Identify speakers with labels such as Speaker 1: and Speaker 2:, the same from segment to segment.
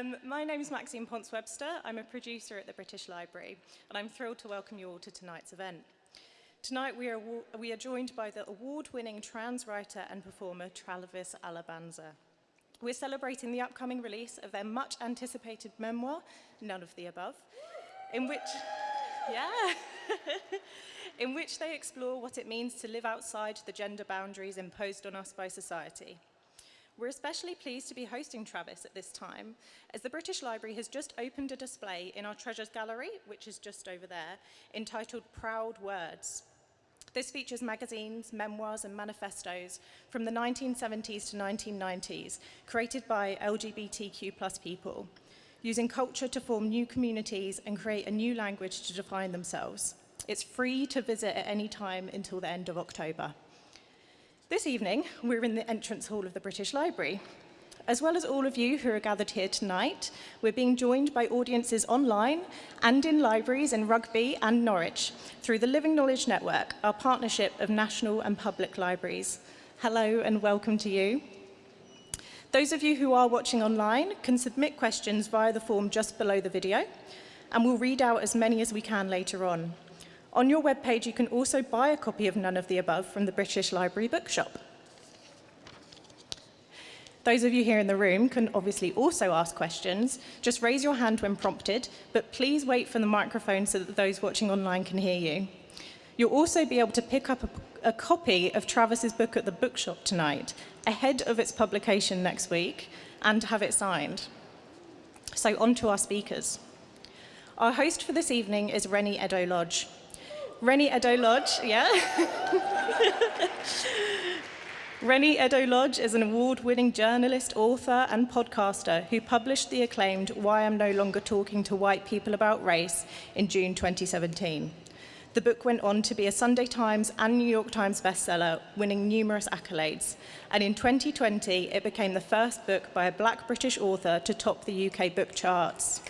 Speaker 1: Um, my name is Maxine Ponce-Webster. I'm a producer at the British Library, and I'm thrilled to welcome you all to tonight's event. Tonight we are, we are joined by the award-winning trans writer and performer Travis Alabanza. We're celebrating the upcoming release of their much anticipated memoir, None of the Above, in which, yeah, in which they explore what it means to live outside the gender boundaries imposed on us by society. We're especially pleased to be hosting Travis at this time, as the British Library has just opened a display in our Treasures Gallery, which is just over there, entitled Proud Words. This features magazines, memoirs, and manifestos from the 1970s to 1990s, created by LGBTQ plus people, using culture to form new communities and create a new language to define themselves. It's free to visit at any time until the end of October. This evening, we're in the entrance hall of the British Library. As well as all of you who are gathered here tonight, we're being joined by audiences online and in libraries in Rugby and Norwich through the Living Knowledge Network, our partnership of national and public libraries. Hello and welcome to you. Those of you who are watching online can submit questions via the form just below the video, and we'll read out as many as we can later on. On your webpage, you can also buy a copy of None of the Above from the British Library Bookshop. Those of you here in the room can obviously also ask questions. Just raise your hand when prompted, but please wait for the microphone so that those watching online can hear you. You'll also be able to pick up a, a copy of Travis's book at the bookshop tonight, ahead of its publication next week, and have it signed. So on to our speakers. Our host for this evening is Reni Eddo-Lodge. Reni Eddo-Lodge, yeah? Reni Eddo-Lodge is an award-winning journalist, author, and podcaster who published the acclaimed Why I'm No Longer Talking to White People About Race in June 2017. The book went on to be a Sunday Times and New York Times bestseller, winning numerous accolades. And in 2020, it became the first book by a black British author to top the UK book charts.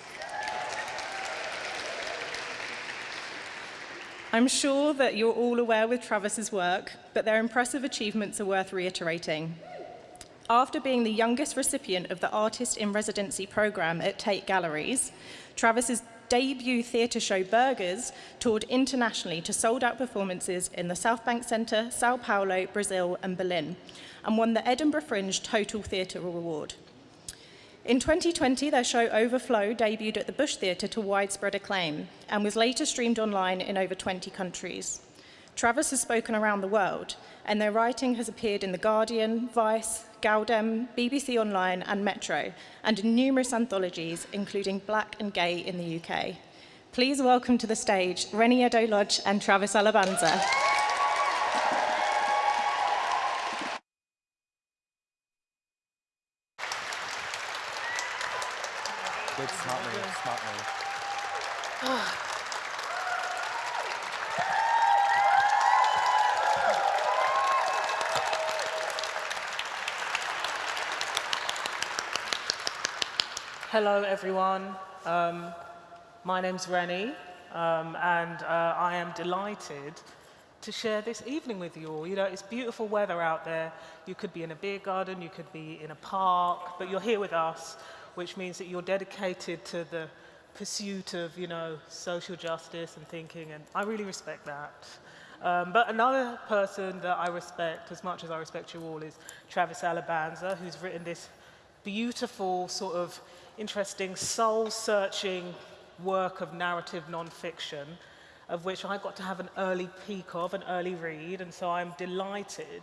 Speaker 1: I'm sure that you're all aware with Travis's work, but their impressive achievements are worth reiterating. After being the youngest recipient of the Artist in Residency program at Tate Galleries, Travis's debut theatre show Burgers toured internationally to sold-out performances in the South Bank Centre, Sao Paulo, Brazil and Berlin, and won the Edinburgh Fringe Total Theatre Award. In 2020, their show Overflow debuted at the Bush Theatre to widespread acclaim and was later streamed online in over 20 countries. Travis has spoken around the world, and their writing has appeared in The Guardian, Vice, gal-dem, BBC Online and Metro, and in numerous anthologies, including Black and Gay in the UK. Please welcome to the stage Reni Eddo-Lodge and Travis Alabanza.
Speaker 2: Hello, everyone. Um, my name's Reni, um, and uh, I am delighted to share this evening with you all. You know, it's beautiful weather out there. You could be in a beer garden, you could be in a park, but you're here with us, which means that you're dedicated to the pursuit of, you know, social justice and thinking, and I really respect that. Um, but another person that I respect as much as I respect you all is Travis Alabanza, who's written this beautiful sort of interesting soul-searching work of narrative nonfiction, of which I got to have an early peek of, an early read, and so I'm delighted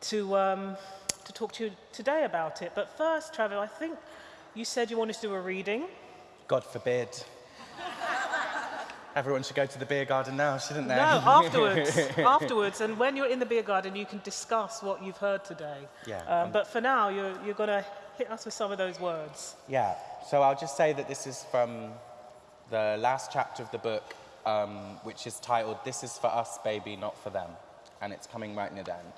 Speaker 2: to, um, to talk to you today about it. But first, Travis, I think you said you wanted to do a reading.
Speaker 3: God forbid. Everyone should go to the beer garden now, shouldn't they?
Speaker 2: No, afterwards. afterwards. And when you're in the beer garden, you can discuss what you've heard today.
Speaker 3: Yeah.
Speaker 2: Um, um, but for now, you're, you're going to hit us with some of those words.
Speaker 3: Yeah, so I'll just say that this is from the last chapter of the book, um, which is titled This is for Us, Baby, Not for Them. And it's coming right near the end.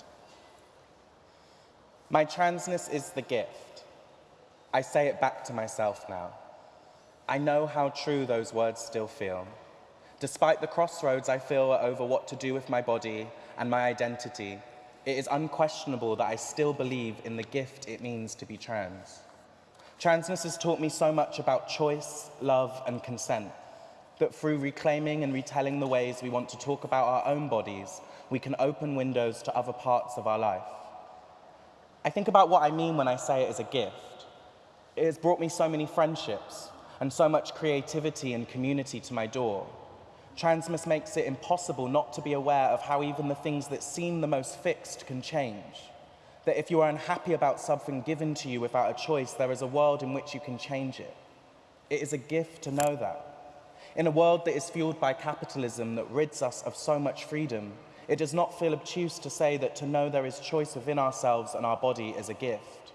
Speaker 3: My transness is the gift. I say it back to myself now. I know how true those words still feel. Despite the crossroads I feel over what to do with my body and my identity, it is unquestionable that I still believe in the gift it means to be trans. Transness has taught me so much about choice, love, and consent that through reclaiming and retelling the ways we want to talk about our own bodies, we can open windows to other parts of our life. I think about what I mean when I say it is a gift. It has brought me so many friendships and so much creativity and community to my door. Transness makes it impossible not to be aware of how even the things that seem the most fixed can change. That if you are unhappy about something given to you without a choice, there is a world in which you can change it. It is a gift to know that. In a world that is fueled by capitalism that rids us of so much freedom, it does not feel obtuse to say that to know there is choice within ourselves and our body is a gift.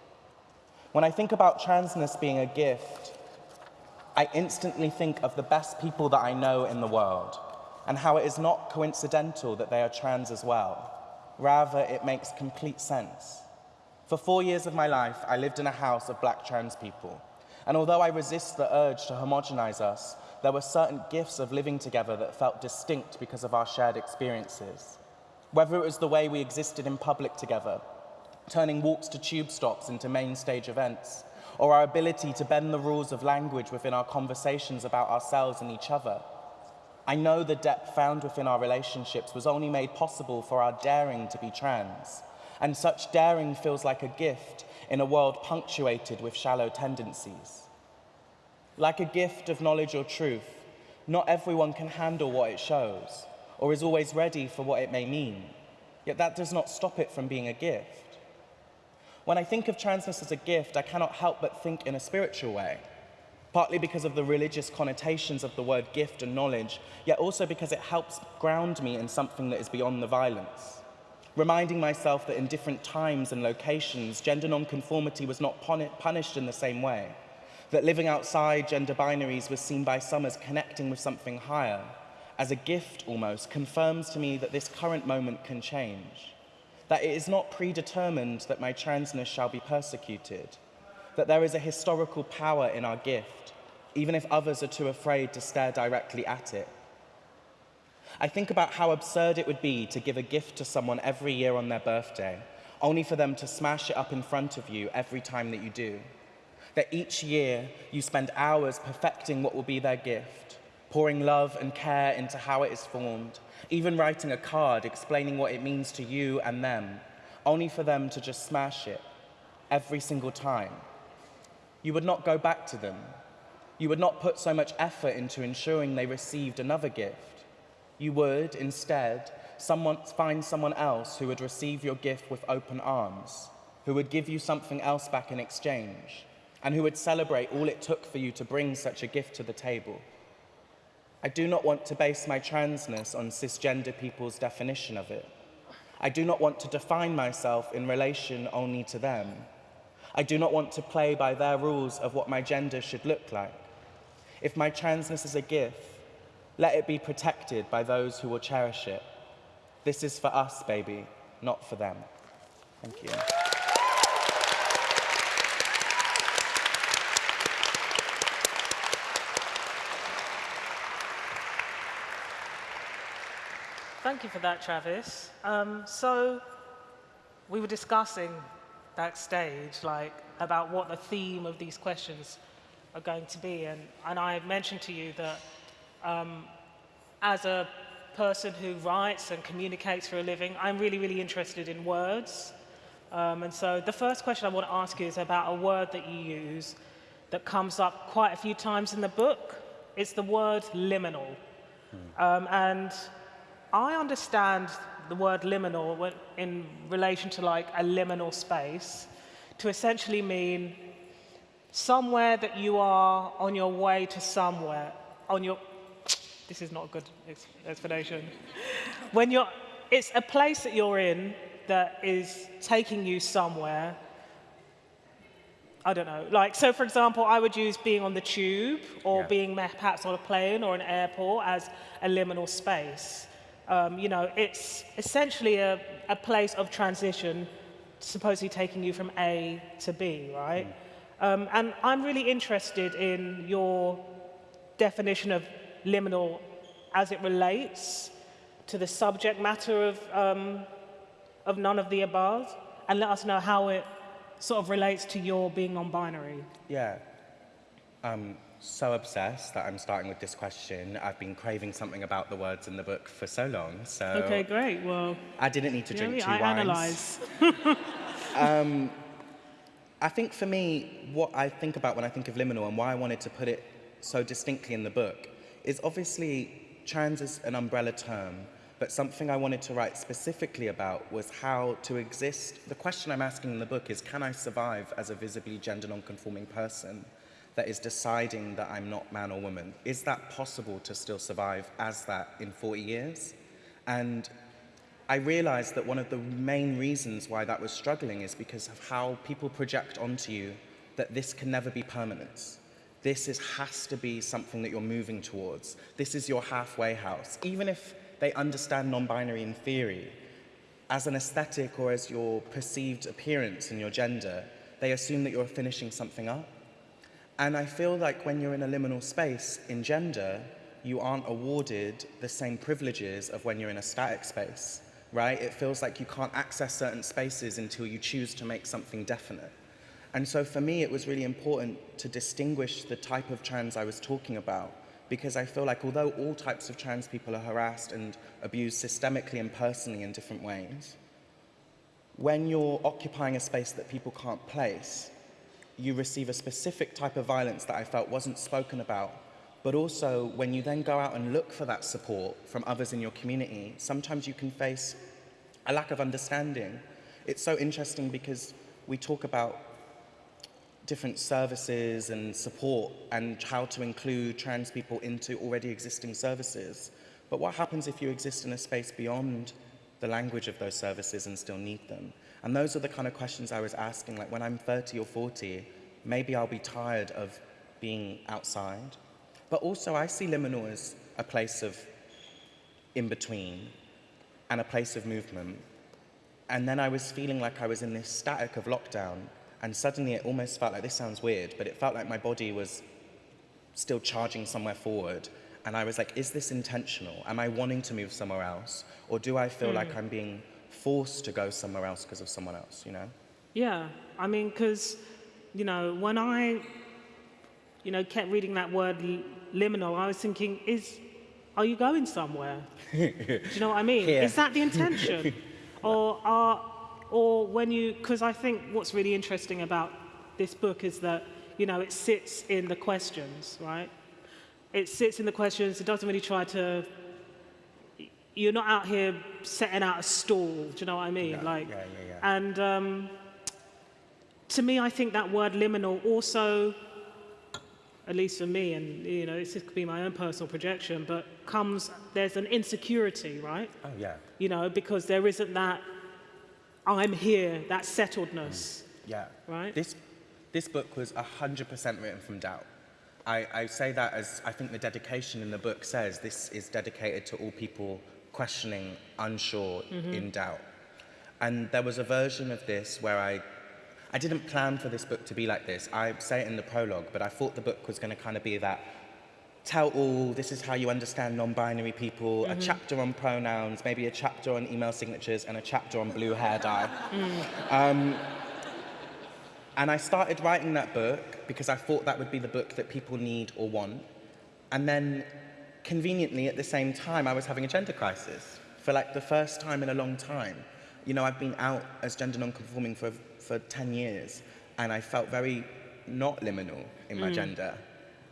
Speaker 3: When I think about transness being a gift, I instantly think of the best people that I know in the world and how it is not coincidental that they are trans as well. Rather, it makes complete sense. For four years of my life, I lived in a house of black trans people. And although I resist the urge to homogenize us, there were certain gifts of living together that felt distinct because of our shared experiences. Whether it was the way we existed in public together, turning walks to tube stops into main stage events, or our ability to bend the rules of language within our conversations about ourselves and each other. I know the depth found within our relationships was only made possible for our daring to be trans, and such daring feels like a gift in a world punctuated with shallow tendencies. Like a gift of knowledge or truth, not everyone can handle what it shows or is always ready for what it may mean. Yet that does not stop it from being a gift. When I think of transness as a gift, I cannot help but think in a spiritual way, partly because of the religious connotations of the word gift and knowledge, yet also because it helps ground me in something that is beyond the violence. Reminding myself that in different times and locations, gender nonconformity was not punished in the same way that living outside gender binaries was seen by some as connecting with something higher, as a gift almost, confirms to me that this current moment can change. That it is not predetermined that my transness shall be persecuted. That there is a historical power in our gift, even if others are too afraid to stare directly at it. I think about how absurd it would be to give a gift to someone every year on their birthday, only for them to smash it up in front of you every time that you do that each year you spend hours perfecting what will be their gift, pouring love and care into how it is formed, even writing a card explaining what it means to you and them, only for them to just smash it every single time. You would not go back to them. You would not put so much effort into ensuring they received another gift. You would, instead, someone, find someone else who would receive your gift with open arms, who would give you something else back in exchange, and who would celebrate all it took for you to bring such a gift to the table. I do not want to base my transness on cisgender people's definition of it. I do not want to define myself in relation only to them. I do not want to play by their rules of what my gender should look like. If my transness is a gift, let it be protected by those who will cherish it. This is for us, baby, not for them. Thank you.
Speaker 2: Thank you for that, Travis. Um, so we were discussing backstage, like, about what the theme of these questions are going to be, and, and I mentioned to you that um, as a person who writes and communicates for a living, I'm really, really interested in words. Um, and so the first question I want to ask you is about a word that you use that comes up quite a few times in the book. It's the word liminal. Hmm. Um, and I understand the word liminal in relation to like a liminal space to essentially mean somewhere that you are on your way to somewhere, on your, this is not a good explanation. when you're, it's a place that you're in that is taking you somewhere. I don't know, like, so for example, I would use being on the tube or yeah. being perhaps on a plane or an airport as a liminal space. Um, you know, it's essentially a, a, place of transition, supposedly taking you from A to B, right? Mm. Um, and I'm really interested in your definition of liminal as it relates to the subject matter of, um, of none of the above, and let us know how it sort of relates to your being non-binary.
Speaker 3: Yeah. I'm so obsessed that I'm starting with this question. I've been craving something about the words in the book for so long, so
Speaker 2: Okay, great. Well,
Speaker 3: I didn't need to drink
Speaker 2: me,
Speaker 3: two
Speaker 2: I
Speaker 3: wines.
Speaker 2: analyze.
Speaker 3: Um, I think for me, what I think about when I think of liminal and why I wanted to put it so distinctly in the book is obviously trans is an umbrella term, but something I wanted to write specifically about was how to exist. The question I'm asking in the book is can I survive as a visibly gender non-conforming person that is deciding that I'm not man or woman? Is that possible to still survive as that in 40 years? And I realized that one of the main reasons why that was struggling is because of how people project onto you that this can never be permanent. This is, has to be something that you're moving towards. This is your halfway house. Even if they understand non-binary in theory, as an aesthetic or as your perceived appearance and your gender, they assume that you're finishing something up. And I feel like when you're in a liminal space in gender, you aren't awarded the same privileges of when you're in a static space, right? It feels like you can't access certain spaces until you choose to make something definite. And so for me, it was really important to distinguish the type of trans I was talking about because I feel like although all types of trans people are harassed and abused systemically and personally in different ways, when you're occupying a space that people can't place, you receive a specific type of violence that I felt wasn't spoken about. But also, when you then go out and look for that support from others in your community, sometimes you can face a lack of understanding. It's so interesting because we talk about different services and support and how to include trans people into already existing services. But what happens if you exist in a space beyond the language of those services and still need them? And those are the kind of questions I was asking, like when I'm 30 or 40, maybe I'll be tired of being outside. But also I see liminal as a place of in between and a place of movement. And then I was feeling like I was in this static of lockdown and suddenly it almost felt like, this sounds weird, but it felt like my body was still charging somewhere forward. And I was like, is this intentional? Am I wanting to move somewhere else? Or do I feel hmm. like I'm being forced to go somewhere else because of someone else, you know?
Speaker 2: Yeah, I mean, because, you know, when I, you know, kept reading that word liminal, I was thinking, is, are you going somewhere? Do you know what I mean? Is that the intention? or are, or when you, because I think what's really interesting about this book is that, you know, it sits in the questions, right? It sits in the questions, it doesn't really try to, you're not out here setting out a stall, do you know what I mean?
Speaker 3: Yeah,
Speaker 2: like,
Speaker 3: yeah, yeah, yeah.
Speaker 2: and um, to me, I think that word liminal also, at least for me, and you know, this could be my own personal projection, but comes there's an insecurity, right?
Speaker 3: Oh, yeah.
Speaker 2: You know, because there isn't that I'm here, that settledness.
Speaker 3: Yeah.
Speaker 2: Right?
Speaker 3: This, this book was 100% written from doubt. I, I say that as I think the dedication in the book says this is dedicated to all people questioning, unsure, mm-hmm. in doubt. And there was a version of this where I, I didn't plan for this book to be like this. I say it in the prologue, but I thought the book was going to kind of be that tell all, this is how you understand non-binary people, a mm-hmm. chapter on pronouns, maybe a chapter on email signatures, and a chapter on blue hair dye. Mm. Um, and I started writing that book because I thought that would be the book that people need or want. And then, conveniently, at the same time, I was having a gender crisis for like the first time in a long time. You know, I've been out as gender non-conforming for, for 10 years, and I felt very not liminal in my mm. gender.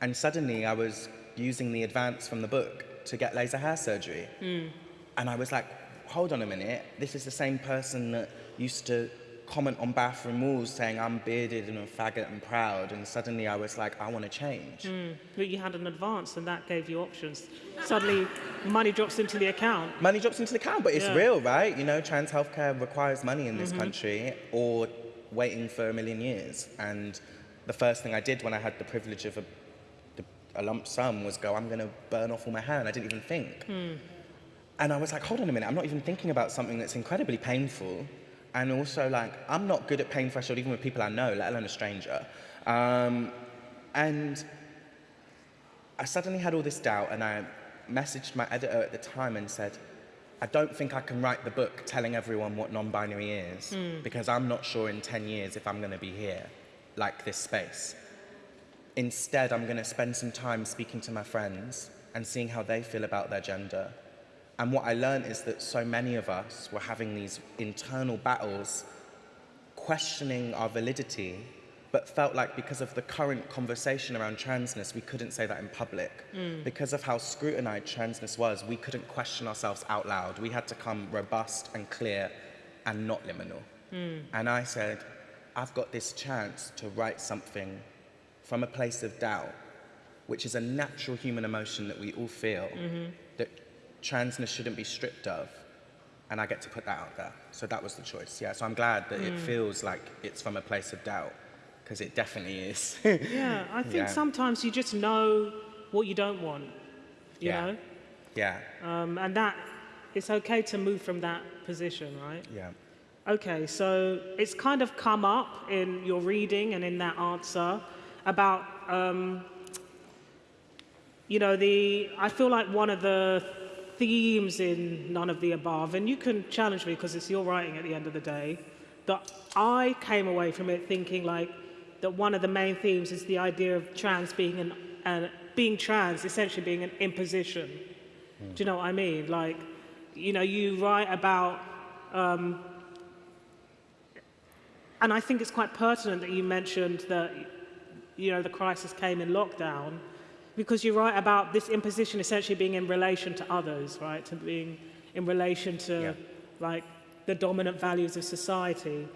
Speaker 3: And suddenly I was using the advance from the book to get laser hair surgery. Mm. And I was like, hold on a minute, this is the same person that used to comment on bathroom walls saying I'm bearded and a faggot and proud. And suddenly I was like, I want to change. Hmm.
Speaker 2: But you had an advance and that gave you options. Suddenly, money drops into the account.
Speaker 3: Money drops into the account, but it's
Speaker 2: Yeah.
Speaker 3: real, right? You know, trans healthcare requires money in this mm-hmm. country or waiting for a million years. And the first thing I did when I had the privilege of a, a lump sum was go, I'm going to burn off all my hair. And I didn't even think. Hmm. And I was like, hold on a minute, I'm not even thinking about something that's incredibly painful. And also, like, I'm not good at pain threshold, even with people I know, let alone a stranger. Um, and I suddenly had all this doubt, and I messaged my editor at the time and said, I don't think I can write the book telling everyone what non binary is because I'm not sure in 10 years if I'm going to be here, like this space. Instead, I'm going to spend some time speaking to my friends and seeing how they feel about their gender. And what I learned is that so many of us were having these internal battles, questioning our validity, but felt like because of the current conversation around transness, we couldn't say that in public. Mm. Because of how scrutinized transness was, we couldn't question ourselves out loud. We had to come robust and clear and not liminal. Mm. And I said, I've got this chance to write something from a place of doubt, which is a natural human emotion that we all feel, that transness shouldn't be stripped of. And I get to put that out there. So that was the choice. Yeah. So I'm glad that it feels like it's from a place of doubt, because it definitely is.
Speaker 2: Yeah, I think
Speaker 3: Yeah.
Speaker 2: sometimes you just know what you don't want, you
Speaker 3: Yeah.
Speaker 2: know?
Speaker 3: yeah.
Speaker 2: Um, and that, it's okay to move from that position, right?
Speaker 3: Yeah.
Speaker 2: Okay, so it's kind of come up in your reading and in that answer about, um, you know, the. I feel like one of the themes in None of the Above, and you can challenge me because it's your writing at the end of the day, that I came away from it thinking like that one of the main themes is the idea of trans being an, uh, being trans essentially being an imposition. Do you know what I mean? Like, you know, you write about and I think it's quite pertinent that you mentioned that, you know, the crisis came in lockdown, because you write about this imposition essentially being in relation to others, right? To being in relation to,
Speaker 3: Yeah.
Speaker 2: like, the dominant values of society.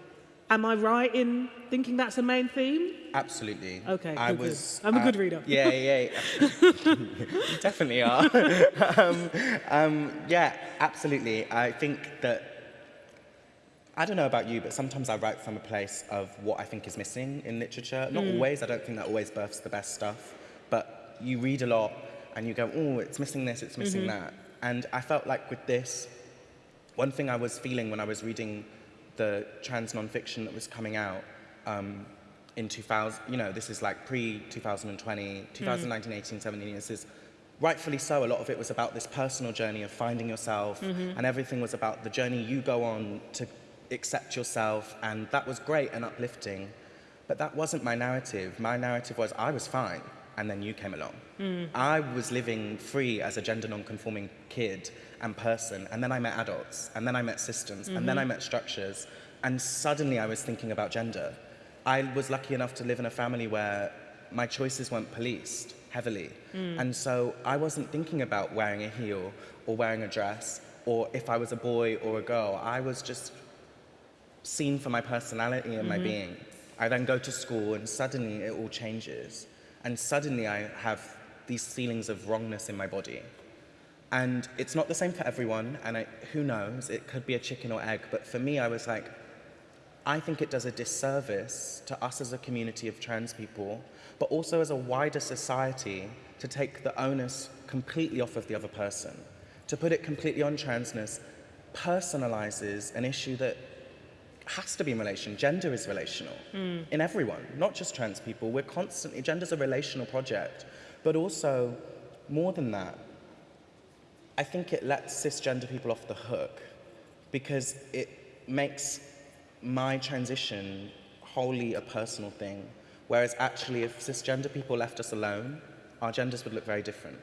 Speaker 2: Am I right in thinking that's a main theme?
Speaker 3: Absolutely.
Speaker 2: Okay,
Speaker 3: I
Speaker 2: good, good.
Speaker 3: was.
Speaker 2: I'm a
Speaker 3: uh,
Speaker 2: good reader.
Speaker 3: Yeah, yeah. yeah. you definitely are. um, um, yeah, absolutely. I think that. I don't know about you, but sometimes I write from a place of what I think is missing in literature. Not
Speaker 2: Mm.
Speaker 3: always. I don't think that always births the best stuff. You read a lot and you go, oh, it's missing this, it's missing
Speaker 2: Mm-hmm.
Speaker 3: that. And I felt like with this, one thing I was feeling when I was reading the trans nonfiction that was coming out um, in 2000, you know, this is like pre 2020, 2019, 18, 17, this is rightfully so. A lot of it was about this personal journey of finding yourself, and everything was about the journey you go on to accept yourself, and that was great and uplifting. But that wasn't my narrative. My narrative was I was fine, and then you came along. I was living free as a gender non-conforming kid and person, and then I met adults, and then I met systems, and then I met structures, and suddenly I was thinking about gender. I was lucky enough to live in a family where my choices weren't policed heavily, and so I wasn't thinking about wearing a heel or wearing a dress, or if I was a boy or a girl. I was just seen for my personality and my mm-hmm. being. I then go to school and suddenly it all changes. And suddenly I have these feelings of wrongness in my body. And it's not the same for everyone, and I, who knows, it could be a chicken or egg, but for me, I was like, I think it does a disservice to us as a community of trans people, but also as a wider society to take the onus completely off of the other person. To put it completely on transness personalizes an issue that has to be in relation. Gender is relational hmm. in everyone, not just trans people. We're constantly, gender's a relational project, but also more than that, I think it lets cisgender people off the hook because it makes my transition wholly a personal thing. Whereas actually, if cisgender people left us alone, our genders would look very different.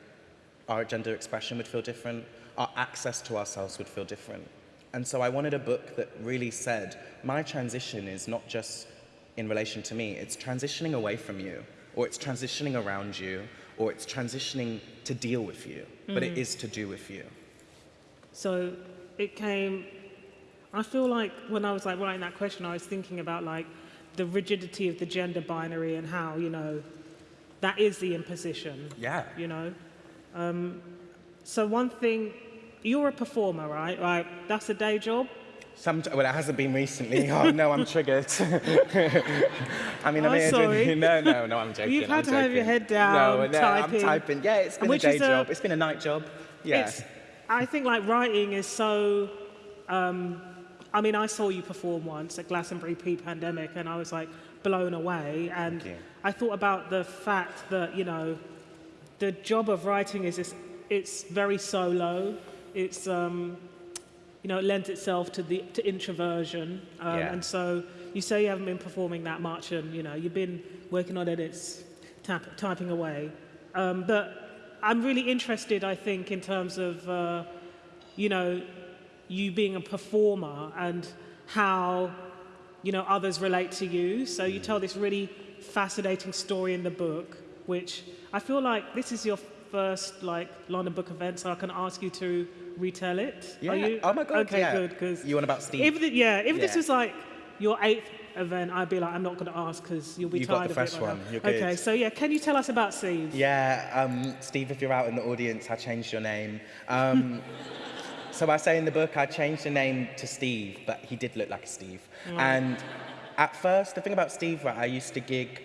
Speaker 3: Our gender expression would feel different. Our access to ourselves would feel different. And so I wanted a book that really said, my transition is not just in relation to me, it's transitioning away from you, or it's transitioning around you, or it's transitioning to deal with you, but it is to do with you.
Speaker 2: So it came. I feel like when I was like writing that question, I was thinking about like the rigidity of the gender binary and how you know that is the imposition.
Speaker 3: Yeah.
Speaker 2: You know. Um, so one thing, you're a performer, right? Right. That's a day job.
Speaker 3: Some, well, it hasn't been recently. Oh no, I'm triggered. I mean, I'm
Speaker 2: Oh,
Speaker 3: here
Speaker 2: sorry.
Speaker 3: doing- no, no, no, I'm joking.
Speaker 2: You've had
Speaker 3: I'm
Speaker 2: to have your head down,
Speaker 3: No, no,
Speaker 2: typing.
Speaker 3: I'm typing. Yeah, it's been
Speaker 2: Which
Speaker 3: a day
Speaker 2: is a-
Speaker 3: job. It's been a night job. Yeah.
Speaker 2: It's, I think like writing is so. Um, I mean, I saw you perform once at Glastonbury pre-pandemic, and I was like blown away. And I thought about the fact that you know, the job of writing is it's, it's very solo. It's um, you know, it lends itself to the to introversion. Um,
Speaker 3: Yeah.
Speaker 2: And so you say you haven't been performing that much, and you know, you've been working on edits, tap, typing away. Um, but I'm really interested, I think, in terms of, uh, you know, you being a performer and how, you know, others relate to you. So you tell this really fascinating story in the book, which I feel like this is your first like London Book event, so I can ask you to retell it.
Speaker 3: Yeah.
Speaker 2: Are you?
Speaker 3: Oh my God,
Speaker 2: Okay,
Speaker 3: yeah.
Speaker 2: good. Because
Speaker 3: You want about Steve?
Speaker 2: if the, yeah, if this was like your eighth event, I'd be like, I'm not going to ask because you'll be
Speaker 3: You got
Speaker 2: tired
Speaker 3: the
Speaker 2: of
Speaker 3: fresh
Speaker 2: it. by now.
Speaker 3: one. You're
Speaker 2: Okay,
Speaker 3: good.
Speaker 2: so yeah, can you tell us about Steve?
Speaker 3: Yeah, um, Steve, if you're out in the audience, I changed your name. Um, so I say in the book, I changed the name to Steve, but he did look like a Steve. And at first, the thing about Steve, right, I used to gig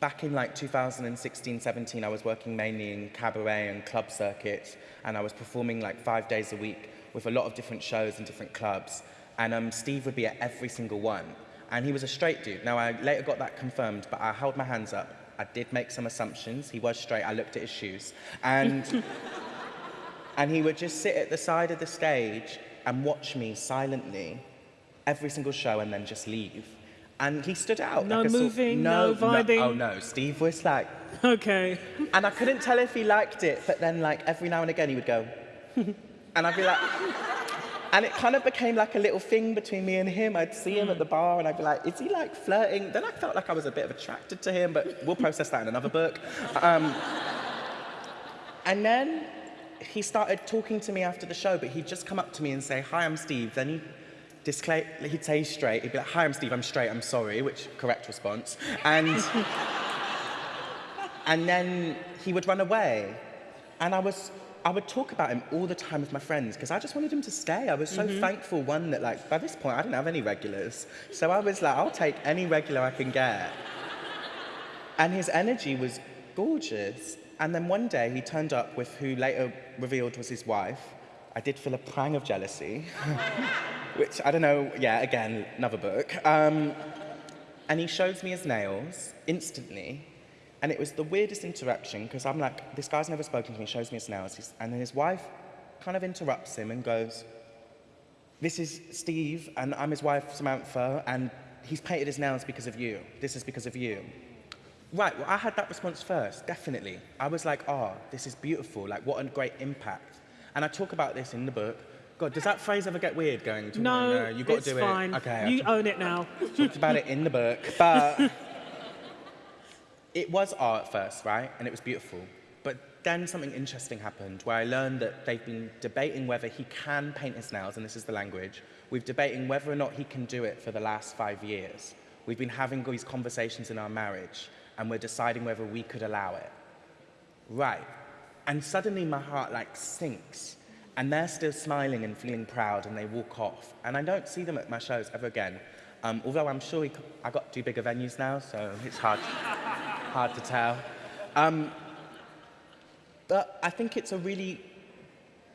Speaker 3: back in like 2016, 17. I was working mainly in cabaret and club circuits, and I was performing like five days a week with a lot of different shows and different clubs. And um, Steve would be at every single one. And he was a straight dude. Now, I later got that confirmed, but I held my hands up. I did make some assumptions. He was straight. I looked at his shoes. And, and he would just sit at the side of the stage and watch me silently every single show and then just leave. And he stood out.
Speaker 2: No
Speaker 3: like
Speaker 2: moving, no vibing?
Speaker 3: oh, no. Steve was like,
Speaker 2: Okay.
Speaker 3: and I couldn't tell if he liked it, but then like every now and again he would go, and I'd be like, and it kind of became like a little thing between me and him. I'd see him at the bar and I'd be like, is he like flirting? Then I felt like I was a bit of attracted to him, but we'll process that in another book. Um, and then he started talking to me after the show, but he'd just come up to me and say, hi, I'm Steve. Then he'd disclaim, he'd say straight, he'd be like, hi, I'm Steve, I'm straight, I'm sorry, which correct response. And and then he would run away. And I was, I would talk about him all the time with my friends because I just wanted him to stay. I was so mm-hmm. thankful, one, that like by this point I didn't have any regulars. So I was like, I'll take any regular I can get. And his energy was gorgeous. And then one day he turned up with who later revealed was his wife. I did feel a pang of jealousy, which I don't know, yeah, again, another book. Um, and he shows me his nails instantly. And it was the weirdest interaction because I'm like, this guy's never spoken to me, shows me his nails. And then his wife kind of interrupts him and goes, This is Steve, and I'm his wife, Samantha, and he's painted his nails because of you. This is because of you. Right, well, I had that response first, definitely. I was like, oh, this is beautiful. Like, what a great impact. And I talk about this in the book. God, does that phrase ever get weird going? to-
Speaker 2: No,
Speaker 3: uh, you've got
Speaker 2: it's
Speaker 3: to do
Speaker 2: fine.
Speaker 3: it. Okay,
Speaker 2: you own it now.
Speaker 3: talked about it in the book, but it was art first, right? And it was beautiful. But then something interesting happened where I learned that they've been debating whether he can paint his nails, and this is the language. We've debating whether or not he can do it for the last five years. We've been having these conversations in our marriage, and we're deciding whether we could allow it. Right. And suddenly my heart like sinks. And they're still smiling and feeling proud and they walk off. And I don't see them at my shows ever again. Um, although I'm sure he, c- I got to bigger venues now, so it's hard, hard to tell. Um, but I think it's a really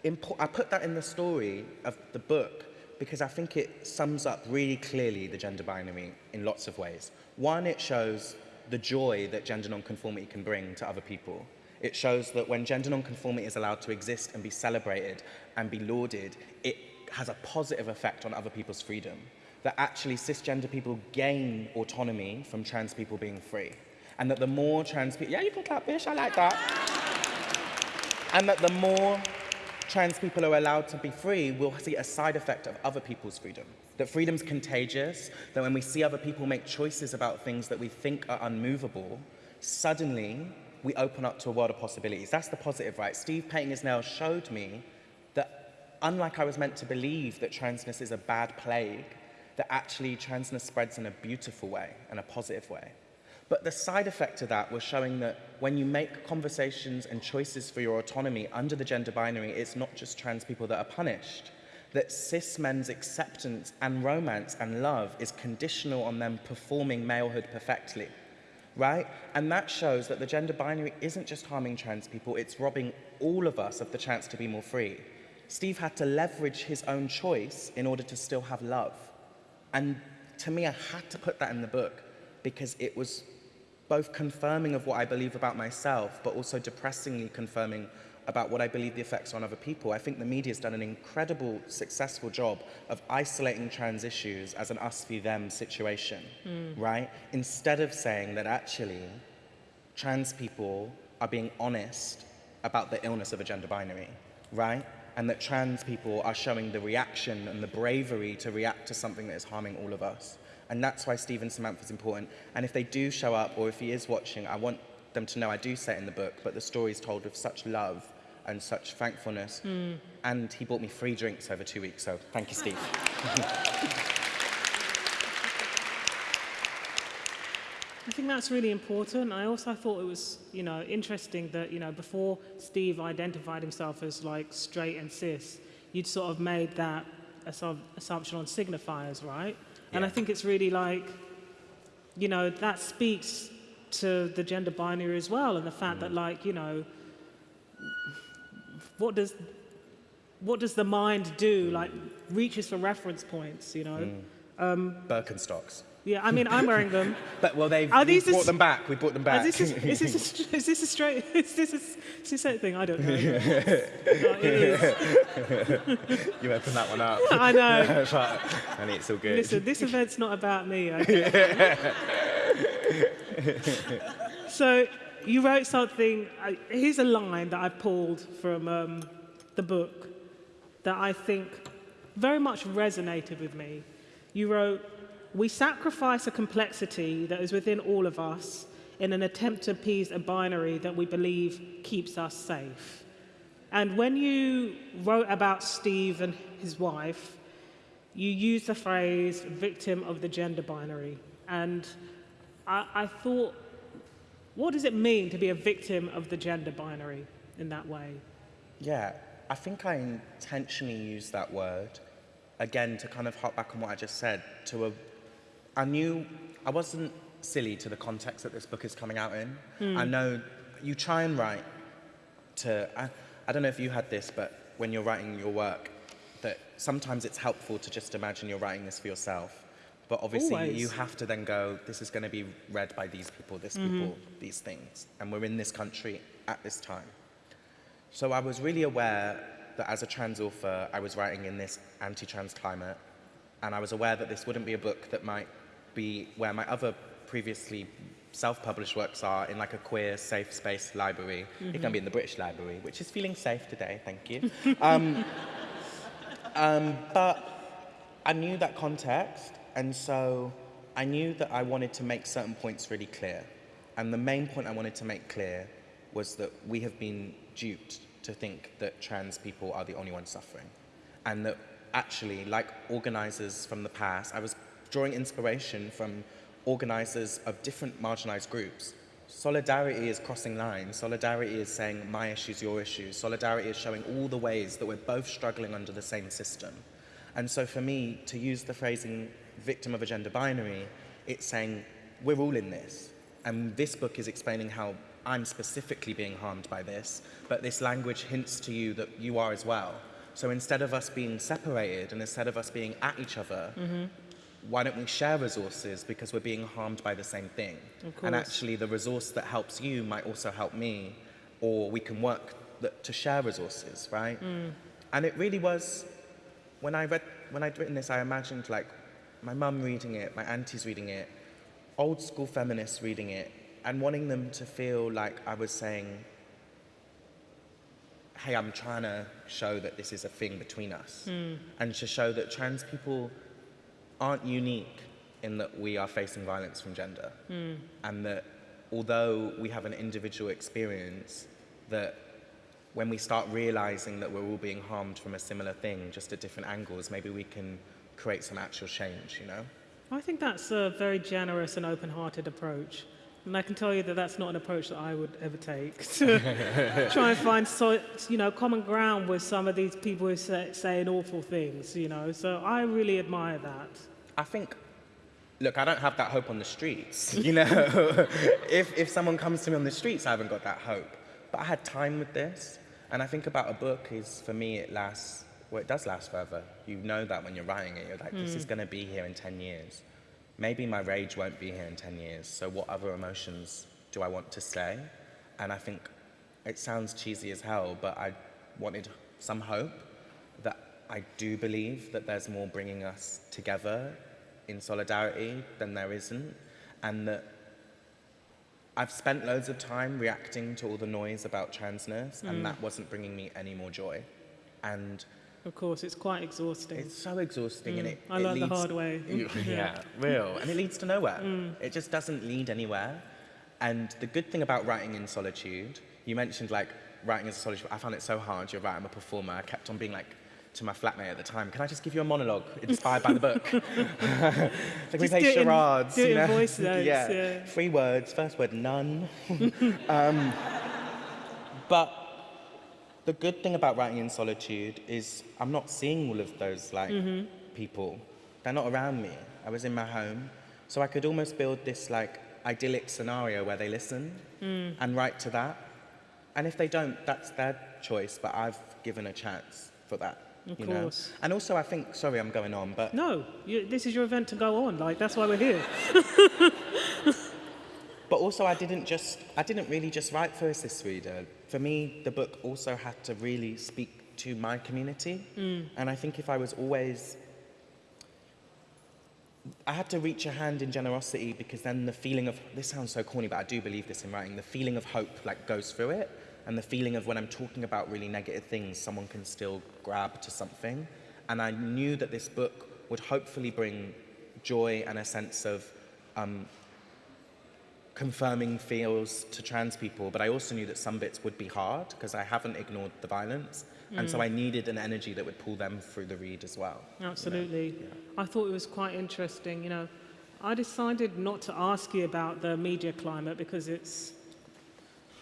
Speaker 3: important, I put that in the story of the book because I think it sums up really clearly the gender binary in lots of ways. One, it shows the joy that gender nonconformity can bring to other people. It shows that when gender nonconformity is allowed to exist and be celebrated and be lauded, it has a positive effect on other people's freedom. That actually cisgender people gain autonomy from trans people being free. And that the more trans people, yeah, you can clap, bitch, I like that. And that the more trans people are allowed to be free, we'll see a side effect of other people's freedom. That freedom's contagious, that when we see other people make choices about things that we think are unmovable, suddenly we open up to a world of possibilities. That's the positive, right? Steve painting his nails showed me that unlike I was meant to believe that transness is a bad plague, that actually transness spreads in a beautiful way and a positive way. But the side effect of that was showing that when you make conversations and choices for your autonomy under the gender binary, it's not just trans people that are punished. That cis men's acceptance and romance and love is conditional on them performing malehood perfectly. Right? And that shows that the gender binary isn't just harming trans people, it's robbing all of us of the chance to be more free. Steve had to leverage his own choice in order to still have love. And to me, I had to put that in the book because it was both confirming of what I believe about myself, but also depressingly confirming about what I believe the effects on other people. I think the media has done an incredible, successful job of isolating trans issues as an us v them situation, hmm. right? Instead of saying that actually trans people are being honest about the illness of a gender binary, right? And that trans people are showing the reaction and the bravery to react to something that is harming all of us. And that's why Stephen Samantha is important. And if they do show up, or if he is watching, I want them to know I do say it in the book, but the story is told with such love and such thankfulness. Hmm. And he bought me free drinks over two weeks, so thank you, Steve.
Speaker 2: I think that's really important. I also thought it was, you know, interesting that, you know, before Steve identified himself as like straight and cis, you'd sort of made that a sort of assumption on signifiers, right? And I think it's really like, you know, that speaks to the gender binary as well, and the fact that, mm. like, you know, what does what does the mind do? Mm. Like, reaches for reference points, you know? Mm.
Speaker 3: Um, Birkenstocks.
Speaker 2: Yeah, I mean, I'm wearing them.
Speaker 3: But well, they've
Speaker 2: Are these the
Speaker 3: brought them back. We brought them back.
Speaker 2: Is this, a, is, this a, is this a straight? Is this a, is this a thing? I don't know. No,
Speaker 3: you open that one up.
Speaker 2: I know.
Speaker 3: but, and it's all good.
Speaker 2: Listen, this event's not about me. Okay? so you wrote something. Here's a line that I pulled from um, the book that I think very much resonated with me. You wrote, "We sacrifice a complexity that is within all of us in an attempt to appease a binary that we believe keeps us safe." And when you wrote about Steve and his wife, you used the phrase victim of the gender binary. And I, I thought, what does it mean to be a victim of the gender binary in that way?
Speaker 3: Yeah, I think I intentionally used that word again to kind of hop back on what I just said. To a, I knew I wasn't silly to the context that this book is coming out in. Hmm. I know you try and write to. I, I don't know if you had this, but when you're writing your work, that sometimes it's helpful to just imagine you're writing this for yourself. But obviously,
Speaker 2: Always.
Speaker 3: you have to then go, this is going to be read by these people, this people, these things. And we're in this country at this time. So I was really aware that as a trans author, I was writing in this anti-trans climate, and I was aware that this wouldn't be a book that might be where my other previously self-published works are in like a queer, safe space library. It can be in the British Library, which is feeling safe today, thank you. um, um, but I knew that context, and so I knew that I wanted to make certain points really clear. And the main point I wanted to make clear was that we have been duped to think that trans people are the only ones suffering. And that actually, like organizers from the past, I was drawing inspiration from organizers of different marginalized groups. Solidarity is crossing lines. Solidarity is saying my issues, your issues. Solidarity is showing all the ways that we're both struggling under the same system. And so for me, to use the phrasing victim of a gender binary, it's saying we're all in this. And this book is explaining how I'm specifically being harmed by this, but this language hints to you that you are as well. So instead of us being separated and instead of us being at each other, mm-hmm. why don't we share resources because we're being harmed by the same thing? And actually, the resource that helps you might also help me, or we can work to share resources, right? Mm. And it really was when I read when I'd written this, I imagined like my mum reading it, my aunties reading it, old school feminists reading it, and wanting them to feel like I was saying, "Hey, I'm trying to show that this is a thing between us, hmm. and to show that trans people aren't unique in that we are facing violence from gender, hmm. and that although we have an individual experience, that when we start realizing that we're all being harmed from a similar thing, just at different angles, maybe we can create some actual change, you know?
Speaker 2: I think that's a very generous and open-hearted approach. And I can tell you that that's not an approach that I would ever take to try and find, so, you know, common ground with some of these people who say, saying awful things, you know. So I really admire that.
Speaker 3: I think, look, I don't have that hope on the streets, you know? if, if someone comes to me on the streets, I haven't got that hope. But I had time with this, and I think about a book is, for me, it lasts, well, it does last forever. You know that when you're writing it, you're like, this is mm. gonna be here in 10 years. Maybe my rage won't be here in 10 years, so what other emotions do I want to say? And I think it sounds cheesy as hell, but I wanted some hope that I do believe that there's more bringing us together in solidarity than there isn't, and that I've spent loads of time reacting to all the noise about transness, and mm. that wasn't bringing me any more joy. And
Speaker 2: Of course, it's quite exhausting.
Speaker 3: it's so exhausting, and it,
Speaker 2: I
Speaker 3: it
Speaker 2: learned the hard way.
Speaker 3: You- yeah, real, and it leads to nowhere. It just doesn't lead anywhere. And the good thing about writing in solitude, you mentioned like writing as a solitude. I found it so hard. You're right. I'm a performer. I kept on being like to my flatmate at the time. Can I just give you a monologue inspired by the book? like we play
Speaker 2: in-
Speaker 3: charades.
Speaker 2: do it
Speaker 3: you
Speaker 2: in
Speaker 3: know?
Speaker 2: voice notes,
Speaker 3: yeah.
Speaker 2: yeah.
Speaker 3: Three words. First word, none. um, but the good thing about writing in solitude is I'm not seeing all of those like mm-hmm. people. They're not around me. I was in my home, so I could almost build this like idyllic scenario where they listen mm. and write to that. And if they don't, that's their choice. But I've given a chance for that.
Speaker 2: Of
Speaker 3: you
Speaker 2: course.
Speaker 3: Know? And also, I think. Sorry, I'm going on, but
Speaker 2: No, you, this is your event to go on. Like that's why we're here.
Speaker 3: But also, I didn't just, I didn't really just write for a cis reader. For me, the book also had to really speak to my community. And I think if I was always, I had to reach a hand in generosity because then the feeling of, this sounds so corny, but I do believe this in writing, the feeling of hope like goes through it. And the feeling of when I'm talking about really negative things, someone can still grab to something. And I knew that this book would hopefully bring joy and a sense of um, confirming feels to trans people, but I also knew that some bits would be hard because I haven't ignored the violence. And so mm. I needed an energy that would pull them through the read as well.
Speaker 2: Absolutely. I thought it was quite interesting. You know, I decided not to ask you about the media climate because it's,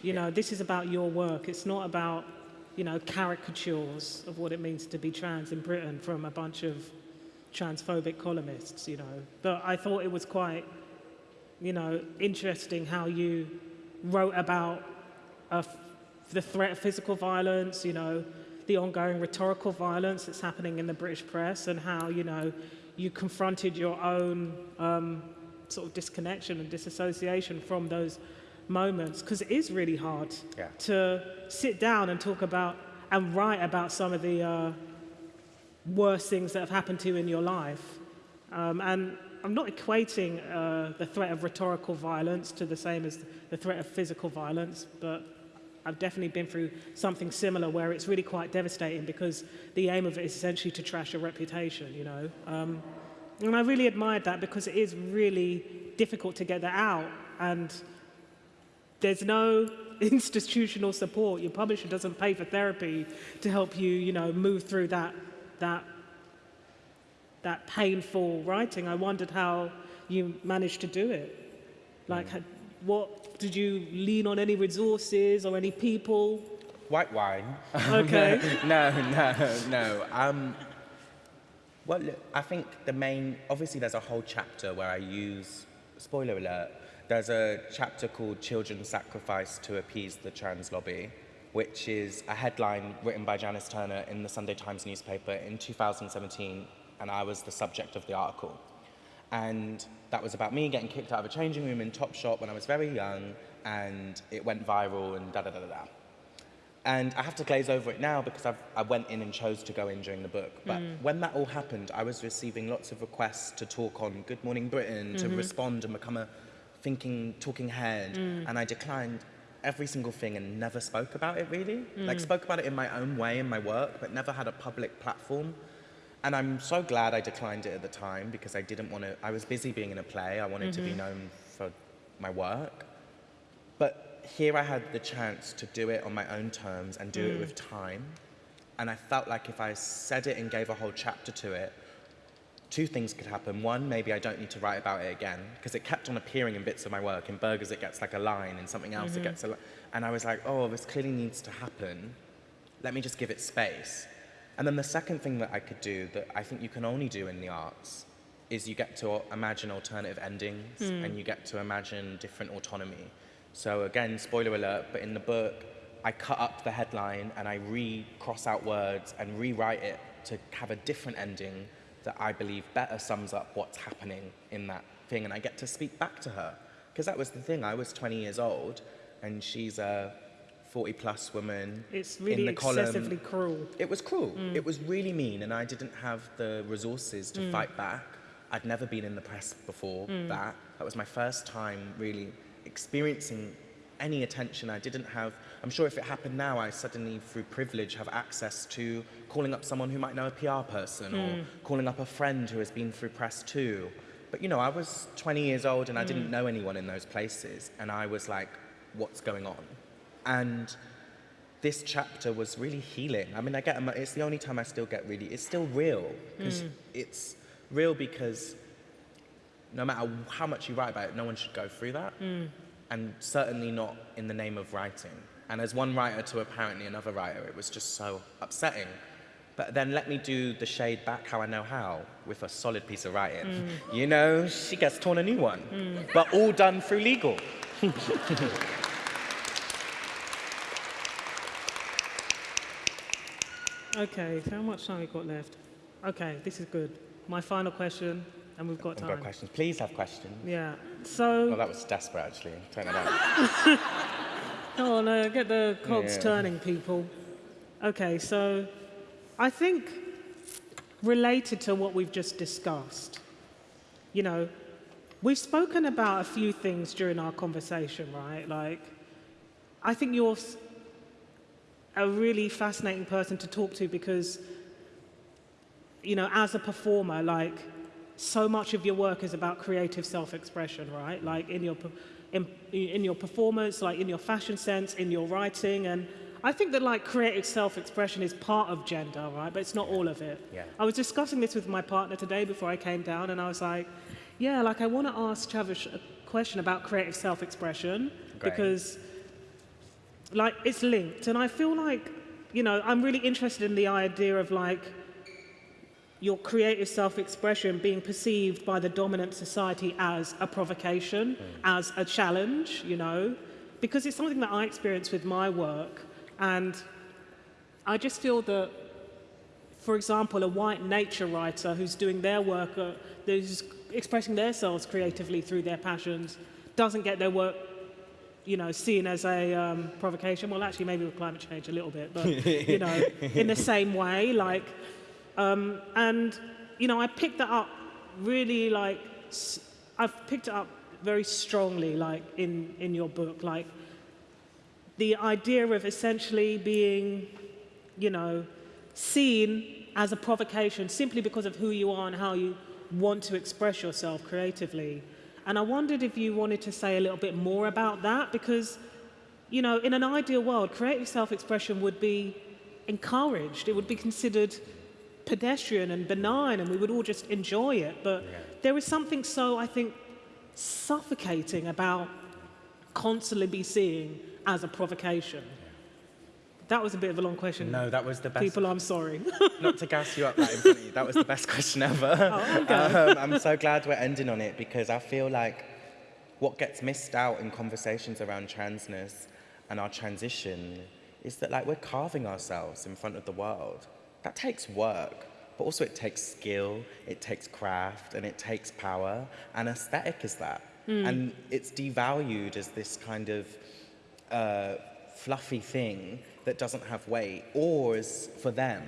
Speaker 2: you know, this is about your work. It's not about, you know, caricatures of what it means to be trans in Britain from a bunch of transphobic columnists, you know. But I thought it was quite, you know, interesting how you wrote about uh, the threat of physical violence, you know, the ongoing rhetorical violence that's happening in the British press, and how, you know, you confronted your own um, sort of disconnection and disassociation from those moments, because it is really hard
Speaker 3: Yeah.
Speaker 2: to sit down and talk about and write about some of the uh, worst things that have happened to you in your life. Um, and I'm not equating uh, the threat of rhetorical violence to the same as the threat of physical violence, but I've definitely been through something similar where it's really quite devastating because the aim of it is essentially to trash your reputation, you know. Um, and I really admired that because it is really difficult to get that out. And there's no institutional support. Your publisher doesn't pay for therapy to help you, you know, move through that, that, that painful writing. I wondered how you managed to do it. Like, had, what did you lean on any resources or any people?
Speaker 3: White wine.
Speaker 2: Okay.
Speaker 3: no, no, no. Um, well, look, I think the main, obviously, there's a whole chapter where I use, spoiler alert, there's a chapter called Children Sacrificed to Appease the Trans Lobby, which is a headline written by Janice Turner in the Sunday Times newspaper in 2017, and I was the subject of the article. And that was about me getting kicked out of a changing room in Topshop when I was very young, and it went viral and da da da da da. And I have to glaze over it now because I've, I went in and chose to go in during the book. But mm. when that all happened, I was receiving lots of requests to talk on Good Morning Britain, to mm-hmm. respond and become a thinking, talking head. Mm. And I declined every single thing and never spoke about it really. Like, mm. spoke about it in my own way in my work, but never had a public platform. And I'm so glad I declined it at the time because I didn't want to, I was busy being in a play. I wanted to be mm-hmm. known for my work. But here I had the chance to do it on my own terms and do it mm. with time. And I felt like if I said it and gave a whole chapter to it, two things could happen. One, maybe I don't need to write about it again because it kept on appearing in bits of my work. In Burgerz, it gets like a line, in something else, it mm-hmm. gets a li- And I was like, oh, this clearly needs to happen. Let me just give it space. And then the second thing that I could do that I think you can only do in the arts is you get to imagine alternative endings and you get to imagine different autonomy. So again, spoiler alert, but in the book, I cut up the headline and I re-cross out words and rewrite it to have a different ending that I believe better sums up what's happening in that thing. And I get to speak back to her. Because that was the thing, I was 20 years old and she's uh, 40 plus women
Speaker 2: It's really
Speaker 3: in the column.
Speaker 2: excessively cruel.
Speaker 3: It was cruel. Mm. It was really mean, and I didn't have the resources to mm. fight back. I'd never been in the press before mm. that. That was my first time really experiencing any attention I didn't have. I'm sure if it happened now, I suddenly, through privilege, have access to calling up someone who might know a PR person or calling up a friend who has been through press too. But you know, I was 20 years old and I didn't know anyone in those places, and I was like, what's going on? And this chapter was really healing. I mean, I get it's the only time I still get really. It's still real hmm. because it's real because no matter how much you write about it, no one should go through that, hmm. and certainly not in the name of writing. And as one writer to apparently another writer, it was just so upsetting. But then let me do the shade back how I know how with a solid piece of writing. Hmm. You know, she gets torn a new one, but all done through legal.
Speaker 2: Okay, so how much time we got left? Okay, this is good. My final question, and we've got
Speaker 3: I've got questions. Please have questions.
Speaker 2: Yeah. So,
Speaker 3: Oh, that was desperate, actually. Turn it out.
Speaker 2: oh no, get the cogs
Speaker 3: Yeah.
Speaker 2: turning, people. Okay, so I think related to what we've just discussed, you know, we've spoken about a few things during our conversation, right? Like, I think you're a really fascinating person to talk to because, you know, as a performer, like, so much of your work is about creative self-expression, right? Like in your in, in your performance, like in your fashion sense, in your writing, and I think that like creative self-expression is part of gender, right? But it's not all of it.
Speaker 3: Yeah.
Speaker 2: I was discussing this with my partner today before I came down, and I was like, yeah, like I want to ask Travis a question about creative self-expression because like it's linked. And i feel like you know i'm really interested in the idea of like your creative self-expression being perceived by the dominant society as a provocation as a challenge you know? Because it's something that i experience with my work. And i just feel that for example a white nature writer who's doing their work uh, who's expressing themselves creatively through their passions doesn't get their work you know, seen as a um, provocation. Well, actually, maybe with climate change a little bit, but you know, in the same way, like, um, and you know, I picked that up really like I've picked it up very strongly, like in in your book, like the idea of essentially being, you know, seen as a provocation simply because of who you are and how you want to express yourself creatively. And I wondered if you wanted to say a little bit more about that because, you know, in an ideal world, creative self expression would be encouraged, it would be considered pedestrian and benign, and we would all just enjoy it. But there is something so, I think, suffocating about constantly be seen as a provocation. That was a bit of a long question.
Speaker 3: No, that was the best.
Speaker 2: People, I'm sorry.
Speaker 3: Not to gas you up right in front of you, that was the best question ever. um, I'm so glad we're ending on it because I feel like what gets missed out in conversations around transness and our transition is that like we're carving ourselves in front of the world. That takes work, but also it takes skill, it takes craft, and it takes power. And aesthetic is that. And it's devalued as this kind of uh, fluffy thing that doesn't have weight, or is for them,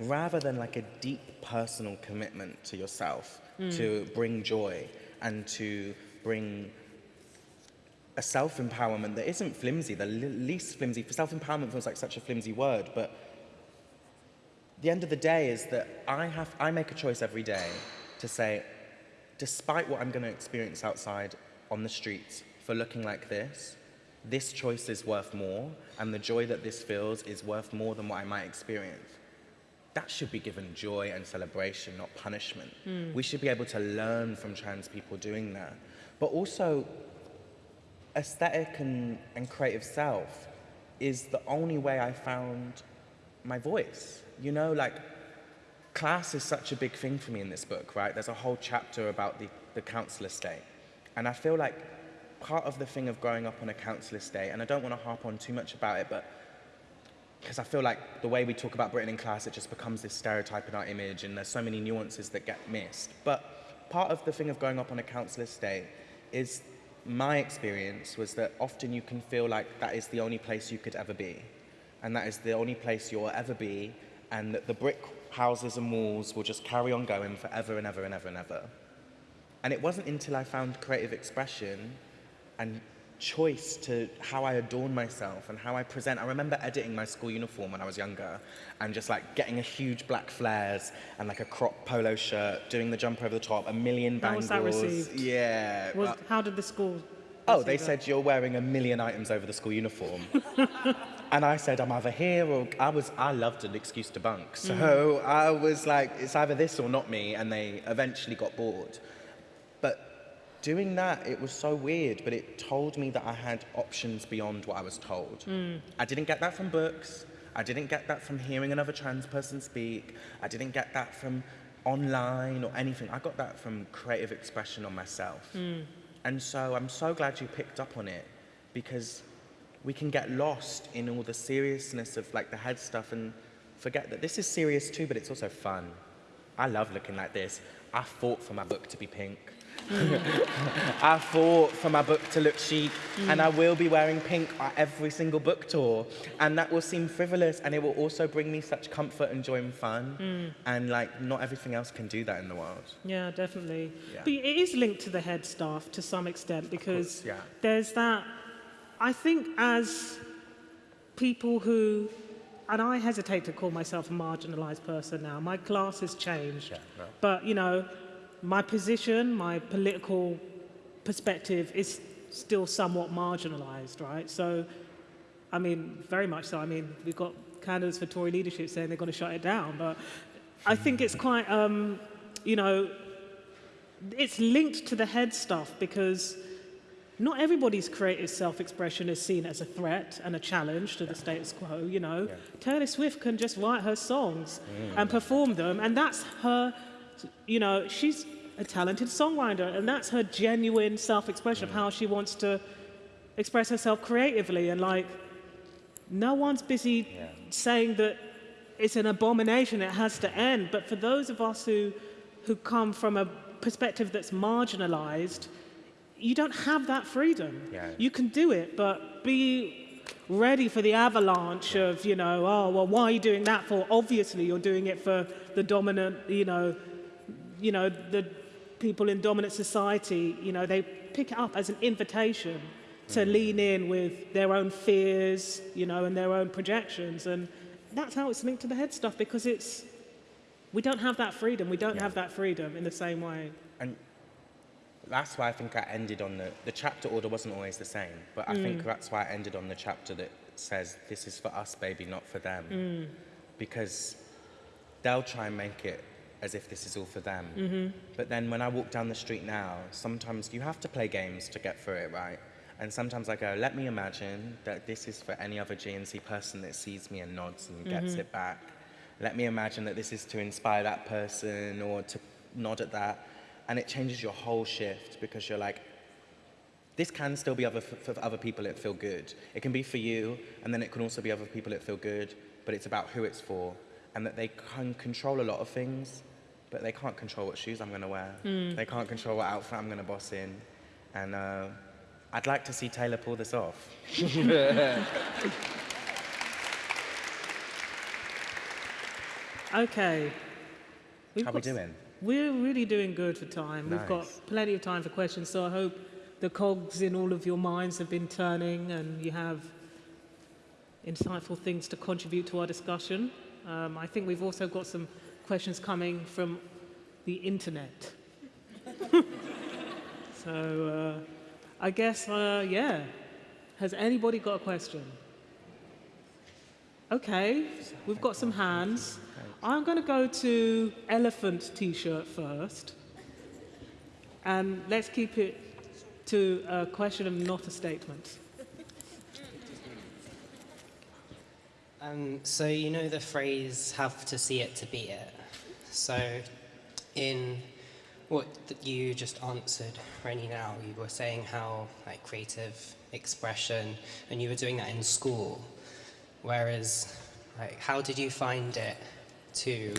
Speaker 3: rather than like a deep personal commitment to yourself hmm. to bring joy and to bring a self empowerment that isn't flimsy, the least flimsy. For Self empowerment feels like such a flimsy word, but the end of the day is that I have I make a choice every day to say, despite what I'm going to experience outside on the streets for looking like this, this choice is worth more, and the joy that this feels is worth more than what I might experience. That should be given joy and celebration, not punishment. Hmm. We should be able to learn from trans people doing that. But also, aesthetic and, and creative self is the only way I found my voice. You know, like class is such a big thing for me in this book, right? There's a whole chapter about the, the council estate. And I feel like part of the thing of growing up on a council estate, and I don't want to harp on too much about it, but because I feel like the way we talk about Britain in class, it just becomes this stereotype in our image, and there's so many nuances that get missed. But part of the thing of growing up on a council estate is my experience was that often you can feel like that is the only place you could ever be. And that is the only place you'll ever be. And that the brick houses and walls will just carry on going forever and ever and ever and ever. And it wasn't until I found creative expression and choice to how I adorn myself and how I present. I remember editing my school uniform when I was younger and just like getting a huge black flares and like a crop polo shirt, doing the jump over the top, a million bangles.
Speaker 2: How was that received?
Speaker 3: Yeah.
Speaker 2: Was,
Speaker 3: uh,
Speaker 2: how did the school
Speaker 3: Oh, they
Speaker 2: that?
Speaker 3: said you're wearing a million items over the school uniform. and I said, I'm either here or I was, I loved an excuse to bunk. So mm. I was like, it's either this or not me. And they eventually got bored. Doing that it was so weird but it told me that I had options beyond what I was told. Hmm. I didn't get that from books. I didn't get that from hearing another trans person speak. I didn't get that from online or anything. I got that from creative expression on myself. Hmm. And so I'm so glad you picked up on it because we can get lost in all the seriousness of like the head stuff and forget that this is serious too, but it's also fun. I love looking like this. I fought for my book to be pink. I fought for my book to look chic, and I will be wearing pink at every single book tour. And that will seem frivolous, and it will also bring me such comfort and joy and fun. Mm. And like, not everything else can do that in the world.
Speaker 2: Yeah, definitely.
Speaker 3: Yeah.
Speaker 2: But it is linked to the head staff to some extent because
Speaker 3: course, yeah.
Speaker 2: there's that. I think as people who, and I hesitate to call myself a marginalised person now. My class has changed,
Speaker 3: Yeah, no.
Speaker 2: but you know, my position, my political perspective is still somewhat marginalised, right? So, I mean, very much so. I mean, we've got candidates for Tory leadership saying they're going to shut it down, but I think it's quite, um, you know, it's linked to the head stuff because not everybody's creative self-expression is seen as a threat and a challenge to the status quo, you know.
Speaker 3: Yeah.
Speaker 2: Taylor Swift can just write her songs and perform them, and that's her, you know, she's a talented songwriter, and that's her genuine self-expression of mm. how she wants to express herself creatively, and like, no one's busy
Speaker 3: Yeah.
Speaker 2: saying that it's an abomination, it has to end. But for those of us who, who come from a perspective that's marginalized, you don't have that freedom.
Speaker 3: Yeah.
Speaker 2: You can do it, but be ready for the avalanche of, you know, oh, well, why are you doing that for? Obviously, you're doing it for the dominant, you know, you know, the people in dominant society, you know, they pick it up as an invitation to mm. lean in with their own fears, you know, and their own projections. And that's how it's linked to the head stuff because it's, we don't have that freedom. We don't
Speaker 3: Yeah.
Speaker 2: have that freedom in the same way.
Speaker 3: And that's why I think I ended on the, the chapter order wasn't always the same, but I think mm. that's why I ended on the chapter that says, this is for us, baby, not for them. Mm. Because they'll try and make it as if this is all for them. Mm-hmm. But then when I walk down the street now, sometimes you have to play games to get through it, right? And sometimes I go, let me imagine that this is for any other GNC person that sees me and nods and gets mm-hmm. it back. Let me imagine that this is to inspire that person or to nod at that. And it changes your whole shift because you're like, this can still be other, for other people that feel good. It can be for you, and then it can also be other people that feel good, but it's about who it's for, and that they can control a lot of things, but they can't control what shoes I'm going to wear. They can't control what outfit I'm going to boss in. And uh, I'd like to see Taylor pull this off.
Speaker 2: Okay. We've
Speaker 3: How we doing?
Speaker 2: We're really doing good for time. We've got plenty of time for questions, so I hope the cogs in all of your minds have been turning and you have insightful things to contribute to our discussion. Um, I think we've also got some questions coming from the internet. so uh, I guess, uh, yeah. Has anybody got a question? Okay, we've got some hands. I'm going to go to elephant t-shirt first. And let's keep it to a question and not a statement.
Speaker 4: Um, so you know the phrase "have to see it to be it." So, in what you just answered, Reni, now you were saying how like creative expression, and you were doing that in school. Whereas, like, how did you find it to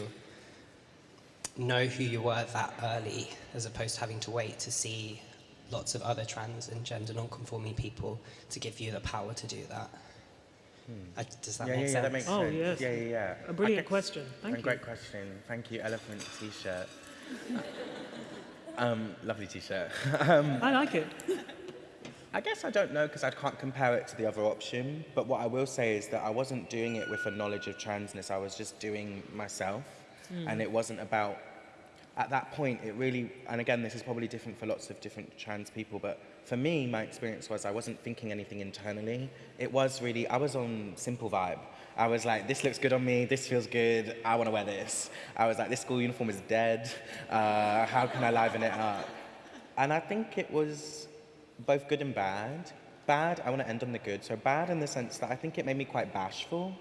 Speaker 4: know who you were that early, as opposed to having to wait to see lots of other trans and gender non-conforming people to give you the power to do that. Uh, does that
Speaker 3: Hmm. yeah,
Speaker 4: make
Speaker 3: yeah,
Speaker 4: sense?
Speaker 3: yeah, that makes
Speaker 2: Oh,
Speaker 3: sense.
Speaker 2: yes.
Speaker 3: Yeah, yeah, yeah.
Speaker 2: A brilliant
Speaker 3: guess-
Speaker 2: question. Thank
Speaker 3: a
Speaker 2: you.
Speaker 3: great question. Thank you, elephant t-shirt. um, lovely t-shirt. um,
Speaker 2: I like it.
Speaker 3: I guess I don't know because I can't compare it to the other option. But what I will say is that I wasn't doing it with a knowledge of transness. I was just doing myself, and it wasn't about. At that point, it really, and again, this is probably different for lots of different trans people, but for me, my experience was I wasn't thinking anything internally. It was really, I was on simple vibe. I was like, this looks good on me, this feels good, I want to wear this. I was like, this school uniform is dead, uh, how can I liven it up? And I think it was both good and bad. Bad, I want to end on the good. So bad in the sense that I think it made me quite bashful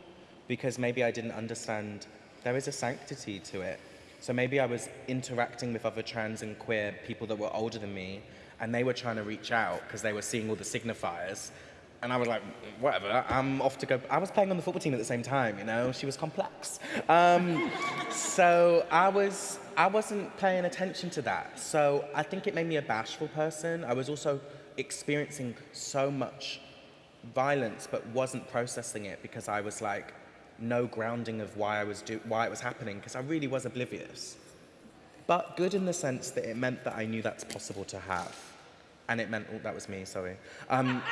Speaker 3: because maybe I didn't understand there is a sanctity to it. So maybe I was interacting with other trans and queer people that were older than me and they were trying to reach out because they were seeing all the signifiers. And I was like, whatever, I'm off to go. I was playing on the football team at the same time, you know, she was complex. Um, so I was, I wasn't paying attention to that. So I think it made me a bashful person. I was also experiencing so much violence, but wasn't processing it because I was like, no grounding of why I was do- why it was happening because I really was oblivious. But good in the sense that it meant that I knew that's possible to have, and it meant oh, that was me. Sorry. Um,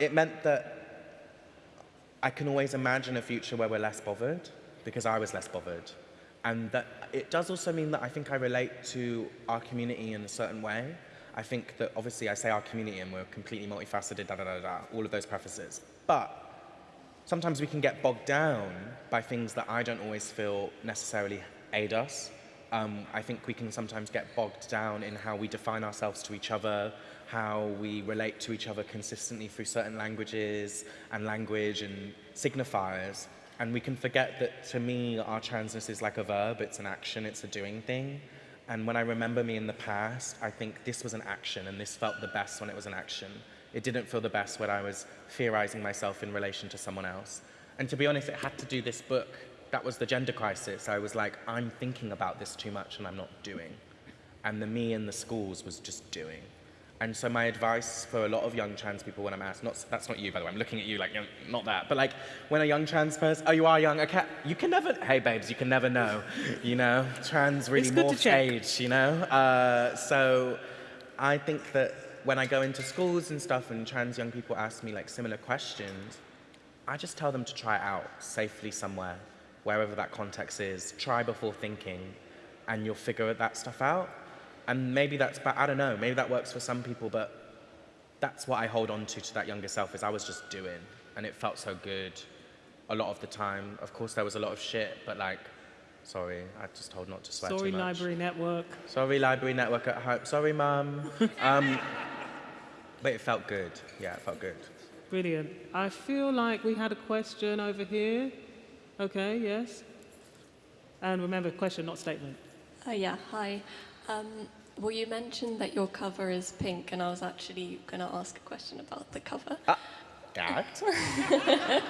Speaker 3: it meant that I can always imagine a future where we're less bothered because I was less bothered. And that it does also mean that I think I relate to our community in a certain way. I think that obviously I say our community and we're completely multifaceted, da da da da, all of those prefaces. But sometimes we can get bogged down by things that I don't always feel necessarily aid us. Um, I think we can sometimes get bogged down in how we define ourselves to each other, how we relate to each other consistently through certain languages and language and signifiers. And we can forget that to me, our transness is like a verb, it's an action, it's a doing thing. And when I remember me in the past, I think this was an action and this felt the best when it was an action. It didn't feel the best when I was theorizing myself in relation to someone else. And to be honest, it had to do this book. That was the gender crisis. I was like, I'm thinking about this too much and I'm not doing. And the me in the schools was just doing. And so my advice for a lot of young trans people when I'm asked, not, that's not you by the way, I'm looking at you like, not that, but like when a young trans person, oh you are young, okay, you can never, hey babes, you can never know, you know, trans really morphs age, you know? Uh, so I think that when I go into schools and stuff and trans young people ask me like similar questions, I just tell them to try it out safely somewhere, wherever that context is. Try before thinking, and you'll figure that stuff out. And maybe that's, but I don't know, maybe that works for some people, but that's what I hold on to to that younger self is I was just doing, and it felt so good a lot of the time. Of course, there was a lot of shit, but like, sorry, I just told not to swear
Speaker 2: Sorry,
Speaker 3: too much.
Speaker 2: Library Network.
Speaker 3: Sorry, library network at home. Sorry, mum. um, but it felt good. Yeah, it felt good.
Speaker 2: Brilliant. I feel like we had a question over here. Okay, yes. And remember, question, not statement.
Speaker 5: Oh, yeah, hi. Um, well, you mentioned that your cover is pink, and I was actually going to ask a question about the cover.
Speaker 3: Gagged?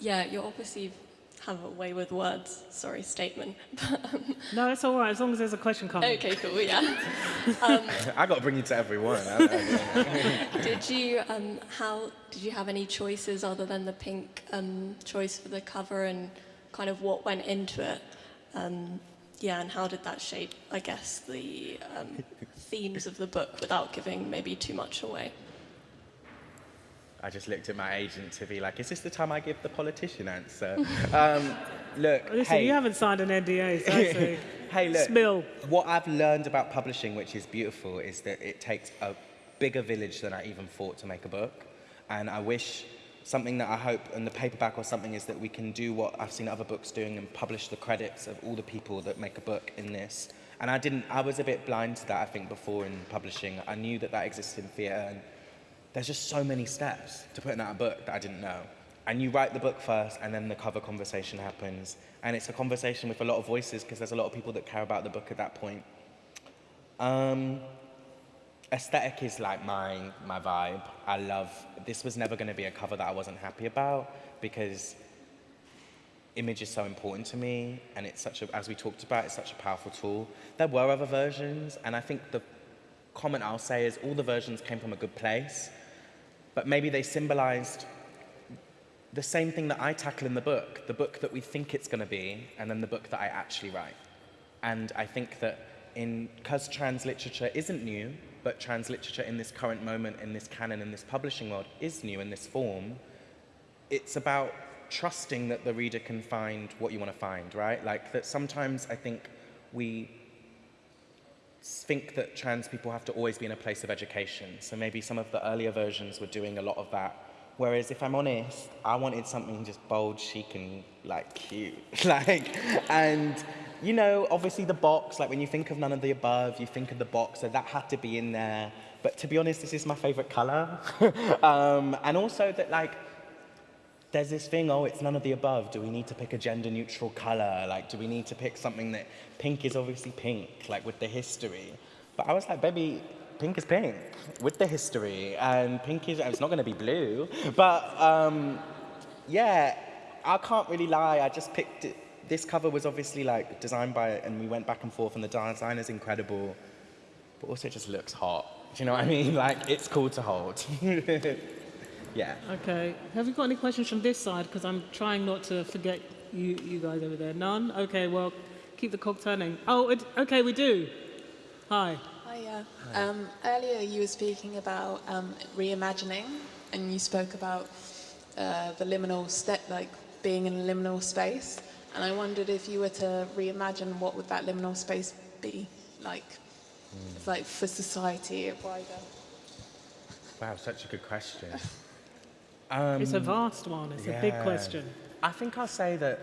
Speaker 5: Yeah, you obviously have a way with words. Sorry, statement.
Speaker 2: No, it's all right, as long as there's a question coming.
Speaker 5: okay, cool, yeah.
Speaker 3: I got to bring you to every one. I- I-
Speaker 5: did you, um, how, did you have any choices other than the pink um, choice for the cover and kind of what went into it? Yeah, and how did that shape, I guess, the um, themes of the book without giving maybe too much away?
Speaker 3: I just looked at my agent to be like, is this the time I give the politician answer? um, look,
Speaker 2: Listen,
Speaker 3: hey,
Speaker 2: you haven't signed an NDA, so I say,
Speaker 3: hey, look.
Speaker 2: Spill.
Speaker 3: What I've learned about publishing, which is beautiful, is that it takes a bigger village than I even thought to make a book. And I wish something that I hope in the paperback or something is that we can do what I've seen other books doing and publish the credits of all the people that make a book in this. And I didn't, I was a bit blind to that, I think, before in publishing. I knew that that existed in theatre and there's just so many steps to putting out a book that I didn't know. And you write the book first, and then the cover conversation happens. And it's a conversation with a lot of voices because there's a lot of people that care about the book at that point. Um, aesthetic is like my, my vibe. I love, this was never going to be a cover that I wasn't happy about because image is so important to me and it's such a, as we talked about, it's such a powerful tool. There were other versions and I think the comment I'll say is all the versions came from a good place, but maybe they symbolized the same thing that I tackle in the book, the book that we think it's going to be, and then the book that I actually write. And I think that in because trans literature isn't new, but trans literature in this current moment, in this canon, in this publishing world, is new in this form. It's about trusting that the reader can find what you want to find, right? Like that sometimes I think we think that trans people have to always be in a place of education. So maybe some of the earlier versions were doing a lot of that. Whereas if I'm honest, I wanted something just bold, chic, and like cute. like, and you know, obviously the box, like when you think of none of the above, you think of the box, so that had to be in there. But to be honest, this is my favorite color. um, and also that like, there's this thing, oh, it's none of the above. Do we need to pick a gender neutral color? Like, do we need to pick something that pink is obviously pink, like with the history? But I was like, baby, pink is pink with the history, and pink is, it's not gonna be blue. But um, yeah, I can't really lie, I just picked it. This cover was obviously like designed by, and we went back and forth, and the design is incredible, but also it just looks hot. Do you know what I mean? Like, it's cool to hold. yeah.
Speaker 2: Okay. Have you got any questions from this side? Because I'm trying not to forget you, you guys over there. None? Okay, well, keep the clock turning. Oh, it, okay, we do. Hi.
Speaker 6: Hiya. Um, earlier you were speaking about um, reimagining, and you spoke about uh, the liminal step, like being in a liminal space. And I wondered if you were to reimagine, what would that liminal space be like? It's like for society wider.
Speaker 3: Wow, such a good question.
Speaker 2: it's a um, vast one. It's a big question.
Speaker 3: I think I'll say that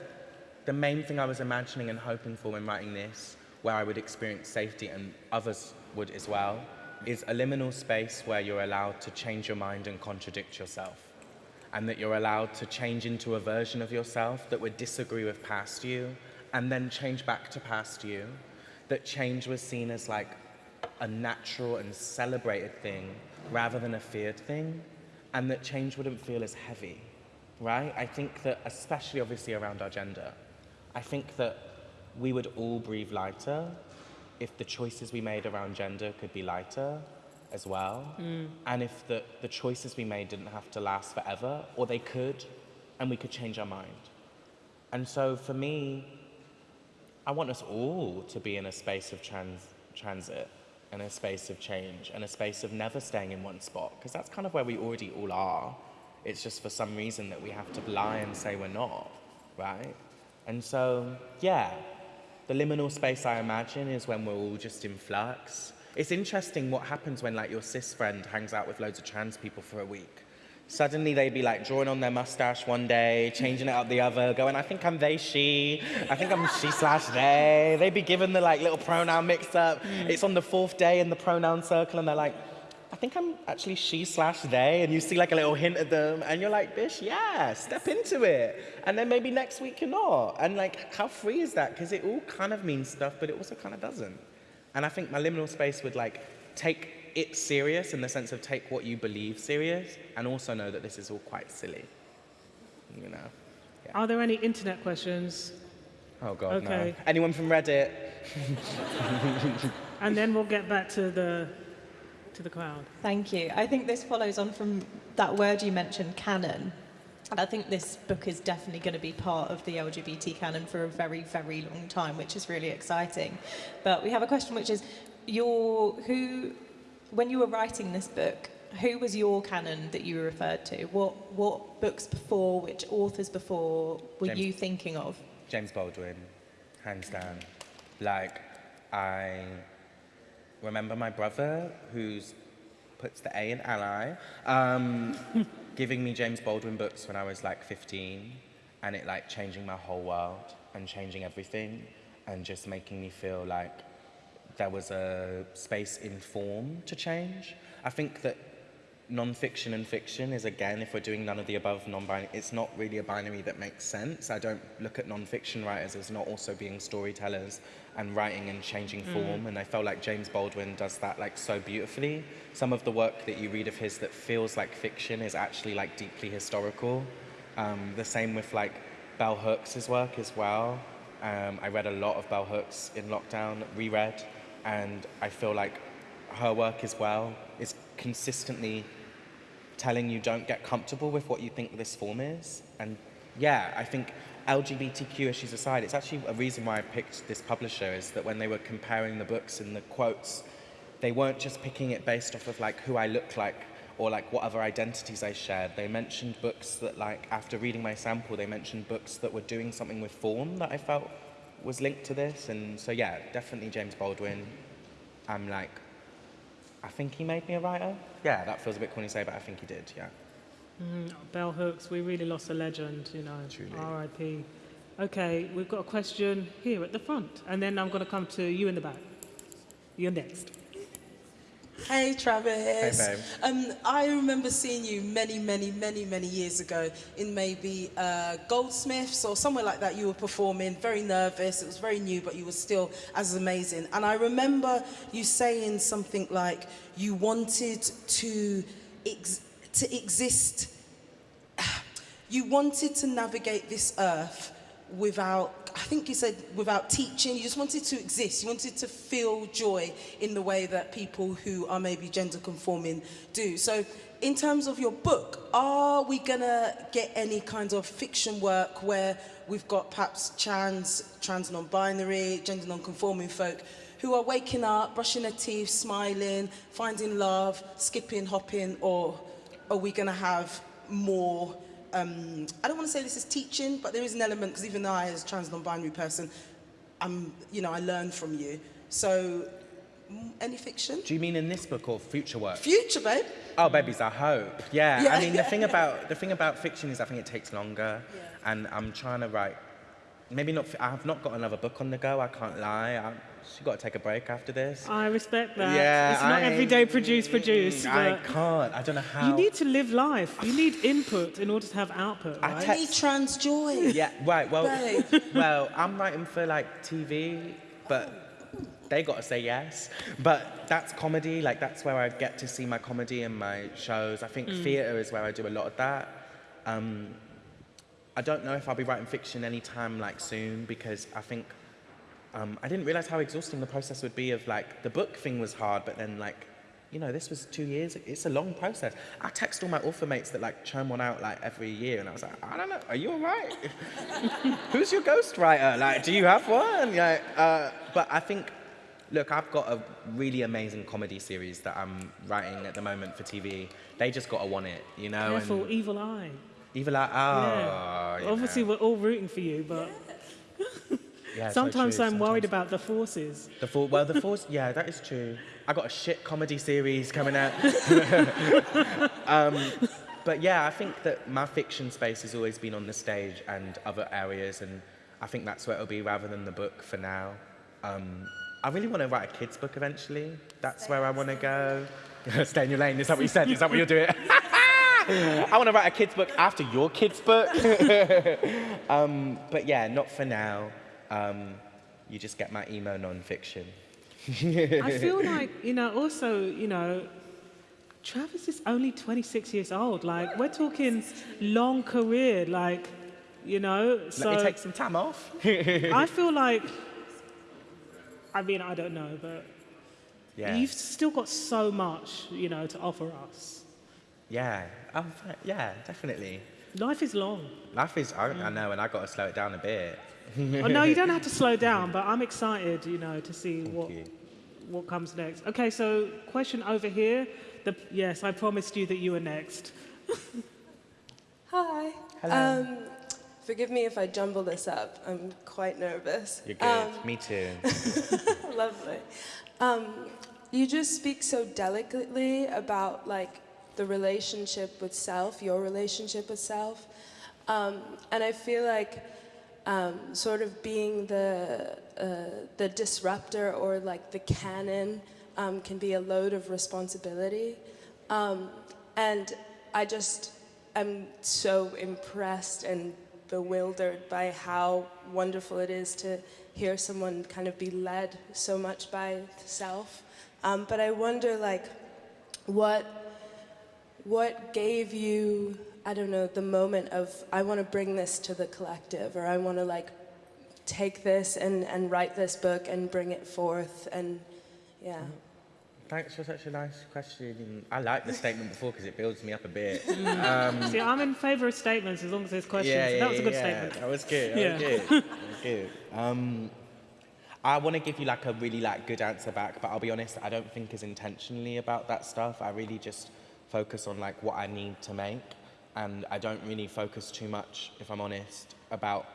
Speaker 3: the main thing I was imagining and hoping for when writing this, where I would experience safety and others would as well, is a liminal space where you're allowed to change your mind and contradict yourself. And that you're allowed to change into a version of yourself that would disagree with past you and then change back to past you. That change was seen as like a natural and celebrated thing rather than a feared thing. And that change wouldn't feel as heavy right? I think that, especially obviously around our gender, I think that we would all breathe lighter if the choices we made around gender could be lighter as well. Mm. And if the, the choices we made didn't have to last forever, or they could, and we could change our mind. And so for me, I want us all to be in a space of trans, transit and a space of change and a space of never staying in one spot, because that's kind of where we already all are. It's just for some reason that we have to lie and say we're not, right? And so, yeah, the liminal space I imagine is when we're all just in flux. It's interesting what happens when like your cis friend hangs out with loads of trans people for a week. Suddenly they'd be like drawing on their mustache one day, changing it up the other, going, I think I'm they, she, I think I'm she slash they. They'd be given the like little pronoun mix up. It's on the fourth day in the pronoun circle and they're like, I think I'm actually she slash they, and you see like a little hint of them, and you're like, bish, yeah, step into it. And then maybe next week you're not. And like, how free is that? Because it all kind of means stuff, but it also kind of doesn't. And I think my liminal space would like take it serious in the sense of take what you believe serious, and also know that this is all quite silly. You know?
Speaker 2: Are there any internet questions?
Speaker 3: Oh God,
Speaker 2: Okay.
Speaker 3: no. Anyone from Reddit?
Speaker 2: And then we'll get back to the to the crowd.
Speaker 1: Thank you. I think this follows on from that word you mentioned, canon. And I think this book is definitely going to be part of the LGBT canon for a very, very long time, which is really exciting. But we have a question which is your who when you were writing this book, who was your canon that you referred to? What what books before, which authors before were
Speaker 3: James-
Speaker 1: you thinking of?
Speaker 3: James Baldwin, hands down. Like, I remember my brother, who's puts the A in ally, um, giving me James Baldwin books when I was like 15, and it like changing my whole world and changing everything, and just making me feel like there was a space in form to change. I think that non-fiction and fiction is again, if we're doing none of the above non-binary, it's not really a binary that makes sense. I don't look at non-fiction writers as not also being storytellers and writing and changing form. And I felt like James Baldwin does that like so beautifully. Some of the work that you read of his that feels like fiction is actually like deeply historical. Um, the same with like Bell Hooks' work as well. Um, I read a lot of Bell Hooks in lockdown, reread, and I feel like her work as well is consistently telling you don't get comfortable with what you think this form is. And yeah, I think LGBTQ issues aside, it's actually a reason why I picked this publisher is that when they were comparing the books and the quotes, they weren't just picking it based off of like who I look like or like what other identities I shared. They mentioned books that like after reading my sample, they mentioned books that were doing something with form that I felt was linked to this. And so yeah, definitely James Baldwin. I'm like, I think he made me a writer. Yeah, that feels a bit corny to say, but I think he did. Yeah.
Speaker 2: Mm, bell hooks, we really lost a legend, you know.
Speaker 3: Truly.
Speaker 2: R.I.P. Okay, we've got a question here at the front, and then I'm going to come to you in the back. You're next.
Speaker 7: Hey Travis.
Speaker 3: Hey, babe.
Speaker 7: Um, I remember seeing you many, many, many, many years ago in maybe uh, Goldsmiths or somewhere like that. You were performing, very nervous. It was very new, but you were still as amazing. And I remember you saying something like you wanted to ex- to exist. You wanted to navigate this earth without, I think you said without teaching, you just wanted to exist. You wanted to feel joy in the way that people who are maybe gender conforming do. So, in terms of your book, are we gonna get any kind of fiction work where we've got perhaps trans, trans non-binary, gender non-conforming folk who are waking up, brushing their teeth, smiling, finding love, skipping, hopping, or are we gonna have more um, I don't want to say this is teaching, but there is an element, because even though I, as a trans non-binary person, I'm, you know, I learn from you. So, mm, any fiction?
Speaker 3: Do you mean in this book or future work?
Speaker 7: Future, babe.
Speaker 3: Oh, babies, I hope. Yeah.
Speaker 7: Yeah.
Speaker 3: I mean, the thing about the thing about fiction is, I think it takes longer, and I'm trying to write. Maybe not. I have not got another book on the go. I can't lie. I, she got to take a break after this.
Speaker 2: I respect that.
Speaker 3: Yeah,
Speaker 2: it's not
Speaker 3: I-
Speaker 2: every day produce, produce.
Speaker 3: I can't. I don't know how.
Speaker 2: you need to live life. You need input in order to have output,
Speaker 3: I
Speaker 2: right?
Speaker 3: te-
Speaker 7: Need trans joy.
Speaker 3: Yeah. Right. Well.
Speaker 7: Babe.
Speaker 3: well, I'm writing for like TV, but they got to say yes. But that's comedy. Like that's where I get to see my comedy in my shows. I think theatre is where I do a lot of that. Um, I don't know if I'll be writing fiction anytime like soon because I think um, I didn't realize how exhausting the process would be. Of like the book thing was hard, but then like. You know, this was two years. It's a long process. I text all my author mates that like churn one out like every year, and I was like, I don't know, are you all right? Who's your ghostwriter? Like, do you have one? Like, uh, but I think, look, I've got a really amazing comedy series that I'm writing at the moment for TV. They just gotta want it, you know.
Speaker 2: Careful,
Speaker 3: And
Speaker 2: evil eye.
Speaker 3: even like, oh,
Speaker 2: yeah. Obviously,
Speaker 3: know.
Speaker 2: we're all rooting for you, but
Speaker 3: Yeah, so
Speaker 2: sometimes
Speaker 3: true,
Speaker 2: I'm worried about the forces.
Speaker 3: The for, well, the force, yeah, that is true. I got a shit comedy series coming out. um, but yeah, I think that my fiction space has always been on the stage and other areas, and I think that's where it'll be rather than the book for now. Um, I really want to write a kids' book eventually. That's where I want to go. Stay in your lane. Is that what you said? Is that what you're doing? I want to write a kids' book after your kids' book. um, but yeah, not for now. Um, you just get my emo non-fiction.
Speaker 2: I feel like, you know, also, you know, Travis is only 26 years old. Like, we're talking long career, like, you know. so
Speaker 3: Let me take some time off.
Speaker 2: I feel like, I mean, I don't know, but
Speaker 3: yeah.
Speaker 2: you've still got so much, you know, to offer us.
Speaker 3: Yeah. Oh, yeah, definitely.
Speaker 2: Life is long.
Speaker 3: Life is, I, I know, and I got to slow it down a bit.
Speaker 2: Oh, no, you don't have to slow down, but I'm excited, you know, to see what,
Speaker 3: you.
Speaker 2: what comes next. Okay, so question over here. The, yes, I promised you that you were next.
Speaker 8: Hi.
Speaker 3: Hello.
Speaker 8: Um, forgive me if I jumble this up. I'm quite nervous.
Speaker 3: You're good.
Speaker 8: Um,
Speaker 3: Me too.
Speaker 8: lovely. Um, you just speak so delicately about like the relationship with self, your relationship with self, um, and I feel like um, sort of being the uh, the disruptor or like the canon um, can be a load of responsibility, um, and I just am so impressed and bewildered by how wonderful it is to hear someone kind of be led so much by self. Um, but I wonder, like, what what gave you, I don't know, the moment of I want to bring this to the collective, or I want to like take this and, and write this book and bring it forth, and yeah. Mm-hmm.
Speaker 3: thanks for such a nice question. I like the statement before because it builds me up a bit. Mm.
Speaker 2: Um, See, I'm in favour of statements as long as there's questions.
Speaker 3: Yeah, yeah,
Speaker 2: that was a good
Speaker 3: yeah.
Speaker 2: statement.
Speaker 3: That was good. That
Speaker 2: Yeah.
Speaker 3: was good. That was good. Um, I want to give you like a really like good answer back, but I'll be honest, I don't think as intentionally about that stuff. I really just focus on like what I need to make, and I don't really focus too much, if I'm honest, about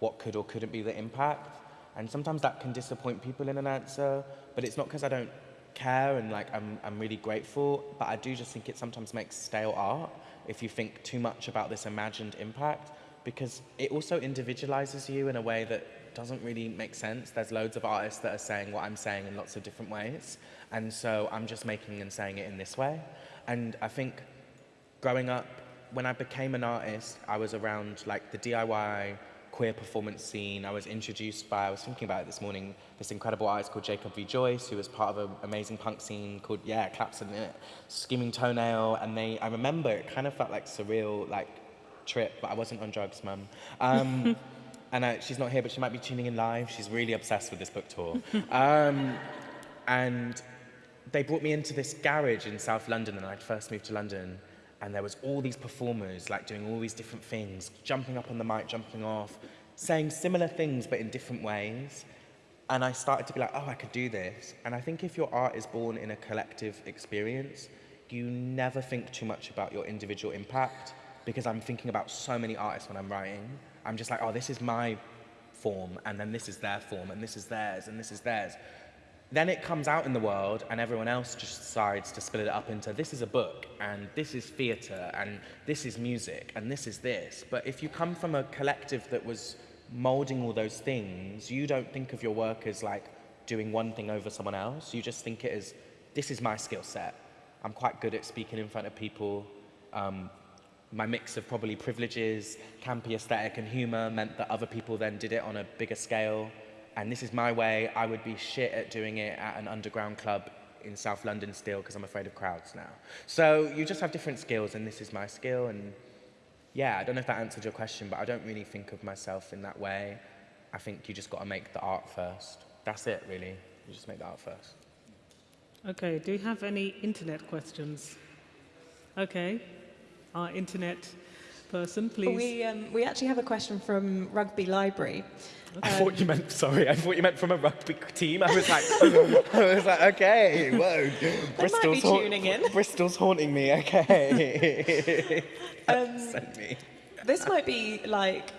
Speaker 3: what could or couldn't be the impact. And sometimes that can disappoint people in an answer, but it's not because I don't care and like I'm, I'm really grateful, but I do just think it sometimes makes stale art if you think too much about this imagined impact because it also individualizes you in a way that doesn't really make sense. There's loads of artists that are saying what I'm saying in lots of different ways, and so I'm just making and saying it in this way. And I think growing up, when I became an artist, I was around like the DIY queer performance scene. I was introduced by, I was thinking about it this morning, this incredible artist called Jacob V. Joyce, who was part of an amazing punk scene called, yeah, Claps in It, Screaming Toenail. And they, I remember it kind of felt like surreal, like trip, but I wasn't on drugs, mum. Um, and I, she's not here, but she might be tuning in live. She's really obsessed with this book tour. Um, and they brought me into this garage in South London and I'd first moved to London and there was all these performers like doing all these different things, jumping up on the mic, jumping off, saying similar things but in different ways. And I started to be like, oh, I could do this. And I think if your art is born in a collective experience, you never think too much about your individual impact because I'm thinking about so many artists when I'm writing. I'm just like, oh, this is my form, and then this is their form, and this is theirs, and this is theirs. Then it comes out in the world, and everyone else just decides to split it up into this is a book, and this is theatre, and this is music, and this is this. But if you come from a collective that was molding all those things, you don't think of your work as like doing one thing over someone else. You just think it as this is my skill set. I'm quite good at speaking in front of people. Um, my mix of probably privileges, campy aesthetic, and humor meant that other people then did it on a bigger scale. And this is my way. I would be shit at doing it at an underground club in South London still because I'm afraid of crowds now. So you just have different skills, and this is my skill. And yeah, I don't know if that answered your question, but I don't really think of myself in that way. I think you just got to make the art first. That's it, really. You just make the art first.
Speaker 2: Okay, do you have any internet questions? Okay, our internet person, please.
Speaker 1: We, um, we actually have a question from Rugby Library.
Speaker 3: I thought you meant sorry. I thought you meant from a rugby team. I was like, I was like, okay, whoa.
Speaker 1: might be tuning in.
Speaker 3: Bristol's haunting me. Okay.
Speaker 1: Um,
Speaker 3: Send me.
Speaker 1: This might be like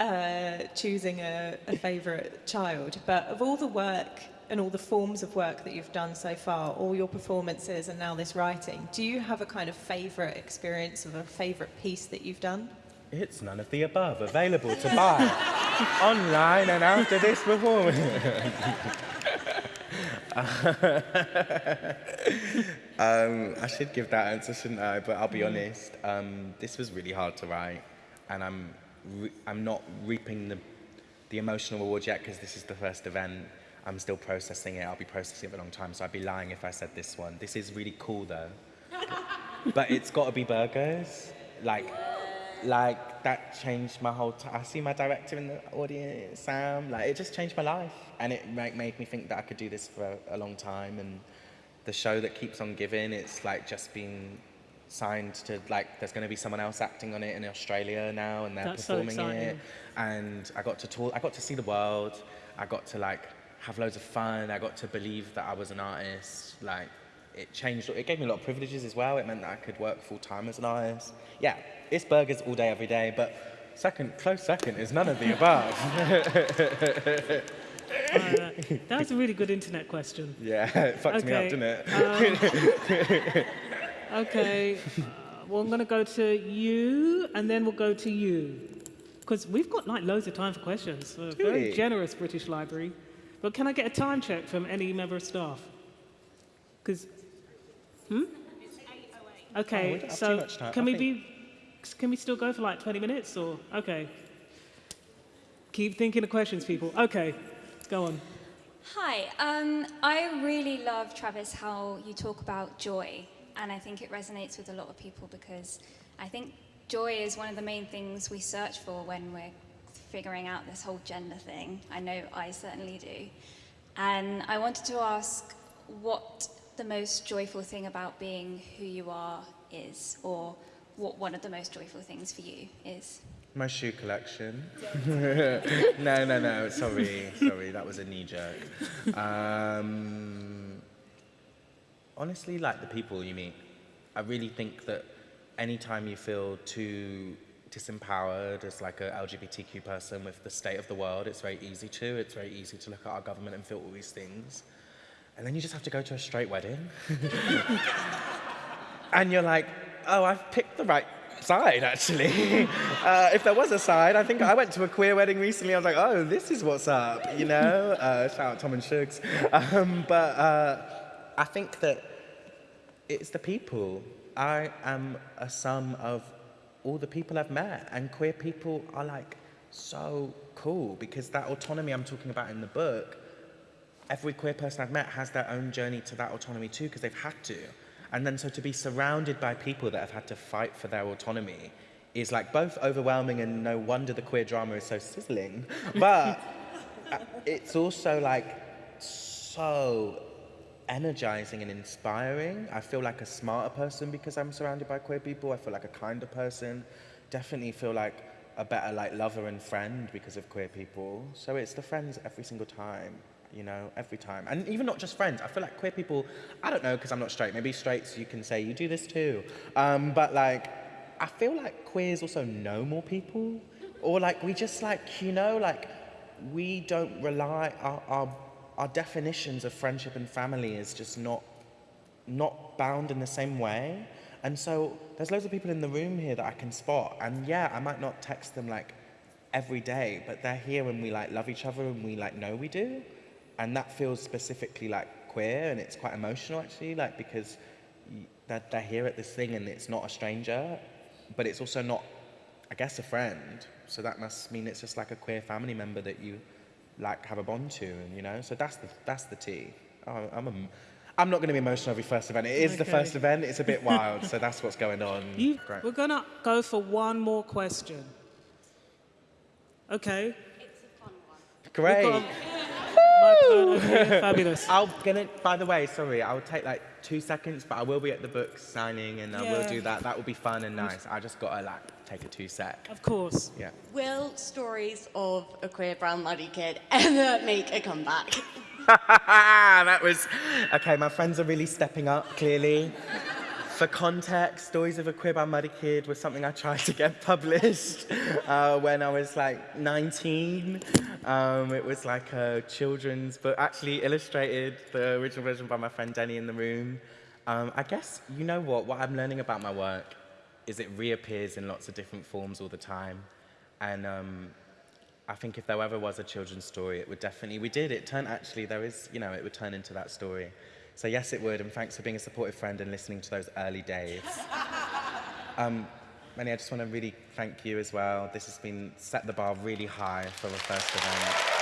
Speaker 1: uh, choosing a, a favourite child, but of all the work and all the forms of work that you've done so far, all your performances and now this writing, do you have a kind of favourite experience of a favourite piece that you've done?
Speaker 3: It's none of the above. Available to buy online and after this performance. um, I should give that answer, shouldn't I? But I'll be honest. Um, this was really hard to write, and I'm re- I'm not reaping the the emotional reward yet because this is the first event. I'm still processing it. I'll be processing it for a long time, so I'd be lying if I said this one. This is really cool though. but it's got to be Burgerz. Like, like that changed my whole. time. I see my director in the audience, Sam. Like, it just changed my life, and it like, made me think that I could do this for a, a long time. And the show that keeps on giving, it's like just been signed to like. There's going to be someone else acting on it in Australia now, and they're
Speaker 2: That's so
Speaker 3: performing it.
Speaker 2: exciting.
Speaker 3: And I got to tour. I got to see the world. I got to like have loads of fun. I got to believe that I was an artist. Like it changed. It gave me a lot of privileges as well. It meant that I could work full time as an artist. Yeah, it's Burgerz all day, every day. But second, close second is none of the above.
Speaker 2: Uh, that was a really good internet question.
Speaker 3: yeah, it fucked me up, didn't it?
Speaker 2: Okay, uh, well, I'm going to go to you, and then we'll go to you. Because we've got like loads of time for questions. Uh, very generous British Library. But can I get a time check from any member of staff? Because, hmm?
Speaker 3: Oh,
Speaker 2: Okay,
Speaker 3: don't have too
Speaker 2: so can
Speaker 3: I
Speaker 2: we
Speaker 3: think-
Speaker 2: be, can we still go for like 20 minutes or, okay. Keep thinking of questions, people. Okay, go on.
Speaker 9: Hi, um, I really love, Travis, how you talk about joy. And I think it resonates with a lot of people because I think joy is one of the main things we search for when we're figuring out this whole gender thing. I know I certainly do. And I wanted to ask what the most joyful thing about being who you are is, or what one of the most joyful things for you is?
Speaker 3: My shoe collection. no, no, no. Sorry, sorry. That was a knee jerk. Um, honestly, like the people you meet. I really think that anytime you feel too disempowered as like a LGBTQ person with the state of the world, it's very easy to. It's very easy to look at our government and feel all these things. And then you just have to go to a straight wedding. and you're like, oh, I've picked the right side, actually. uh, if there was a side, I think I went to a queer wedding recently. I was like, oh, this is what's up, you know? Uh, shout out Tom and Shugs. Um, but uh, I think that it's the people. I am a sum of all the people I've met, and queer people are like so cool because that autonomy I'm talking about in the book, every queer person I've met has their own journey to that autonomy too because they've had to. And then so to be surrounded by people that have had to fight for their autonomy is like both overwhelming and no wonder the queer drama is so sizzling. But uh, it's also like so energizing and inspiring. I feel like a smarter person because I'm surrounded by queer people. I feel like a kinder person. Definitely feel like a better like lover and friend because of queer people. So it's the friends every single time, you know, every time. And even not just friends. I feel like queer people, I don't know because I'm not straight. Maybe straights you can say you do this too. Um, but like, I feel like queers also know more people. Or like we just like, you know, like we don't rely, our, our our definitions of friendship and family is just not, not bound in the same way. And so there's loads of people in the room here that I can spot. And yeah, I might not text them like every day, but they're here and we like love each other and we like know we do. And that feels specifically like queer and it's quite emotional actually, like because they're, they're here at this thing and it's not a stranger, but it's also not, I guess, a friend. So that must mean it's just like a queer family member that you like have a bond to, and you know. So that's the that's the tea. Oh, I'm a, I'm not going to be emotional every first event. It is okay. the first event. It's a bit wild, so that's what's going on.
Speaker 2: You, we're gonna go for one more question. Okay.
Speaker 9: It's a fun one.
Speaker 3: Great.
Speaker 2: Fabulous.
Speaker 3: I'll gonna. By the way, sorry, I'll take like two seconds, but I will be at the book signing, and I will do that. That will be fun and nice. I just gotta like take a two sec.
Speaker 2: Of course.
Speaker 3: Yeah.
Speaker 10: Will stories of a queer brown muddy kid ever make a comeback?
Speaker 3: that was okay. My friends are really stepping up. Clearly. For context, Stories of a Queer Brown Muddy Kid was something I tried to get published uh, when I was like 19. Um, it was like a children's book, actually illustrated, the original version by my friend Denny in the room. Um, I guess, you know what, what I'm learning about my work is it reappears in lots of different forms all the time. And um, I think if there ever was a children's story, it would definitely, we did, it turned actually, there is, you know, it would turn into that story. So yes, it would, and thanks for being a supportive friend and listening to those early days. um, Manny, I just want to really thank you as well. This has been set the bar really high for the first event.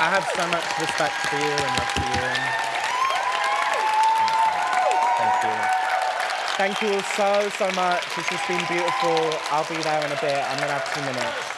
Speaker 3: I have so much respect for you and love for you. Thank you all so, so much. This has been beautiful. I'll be there in a bit. I'm going to have two minutes.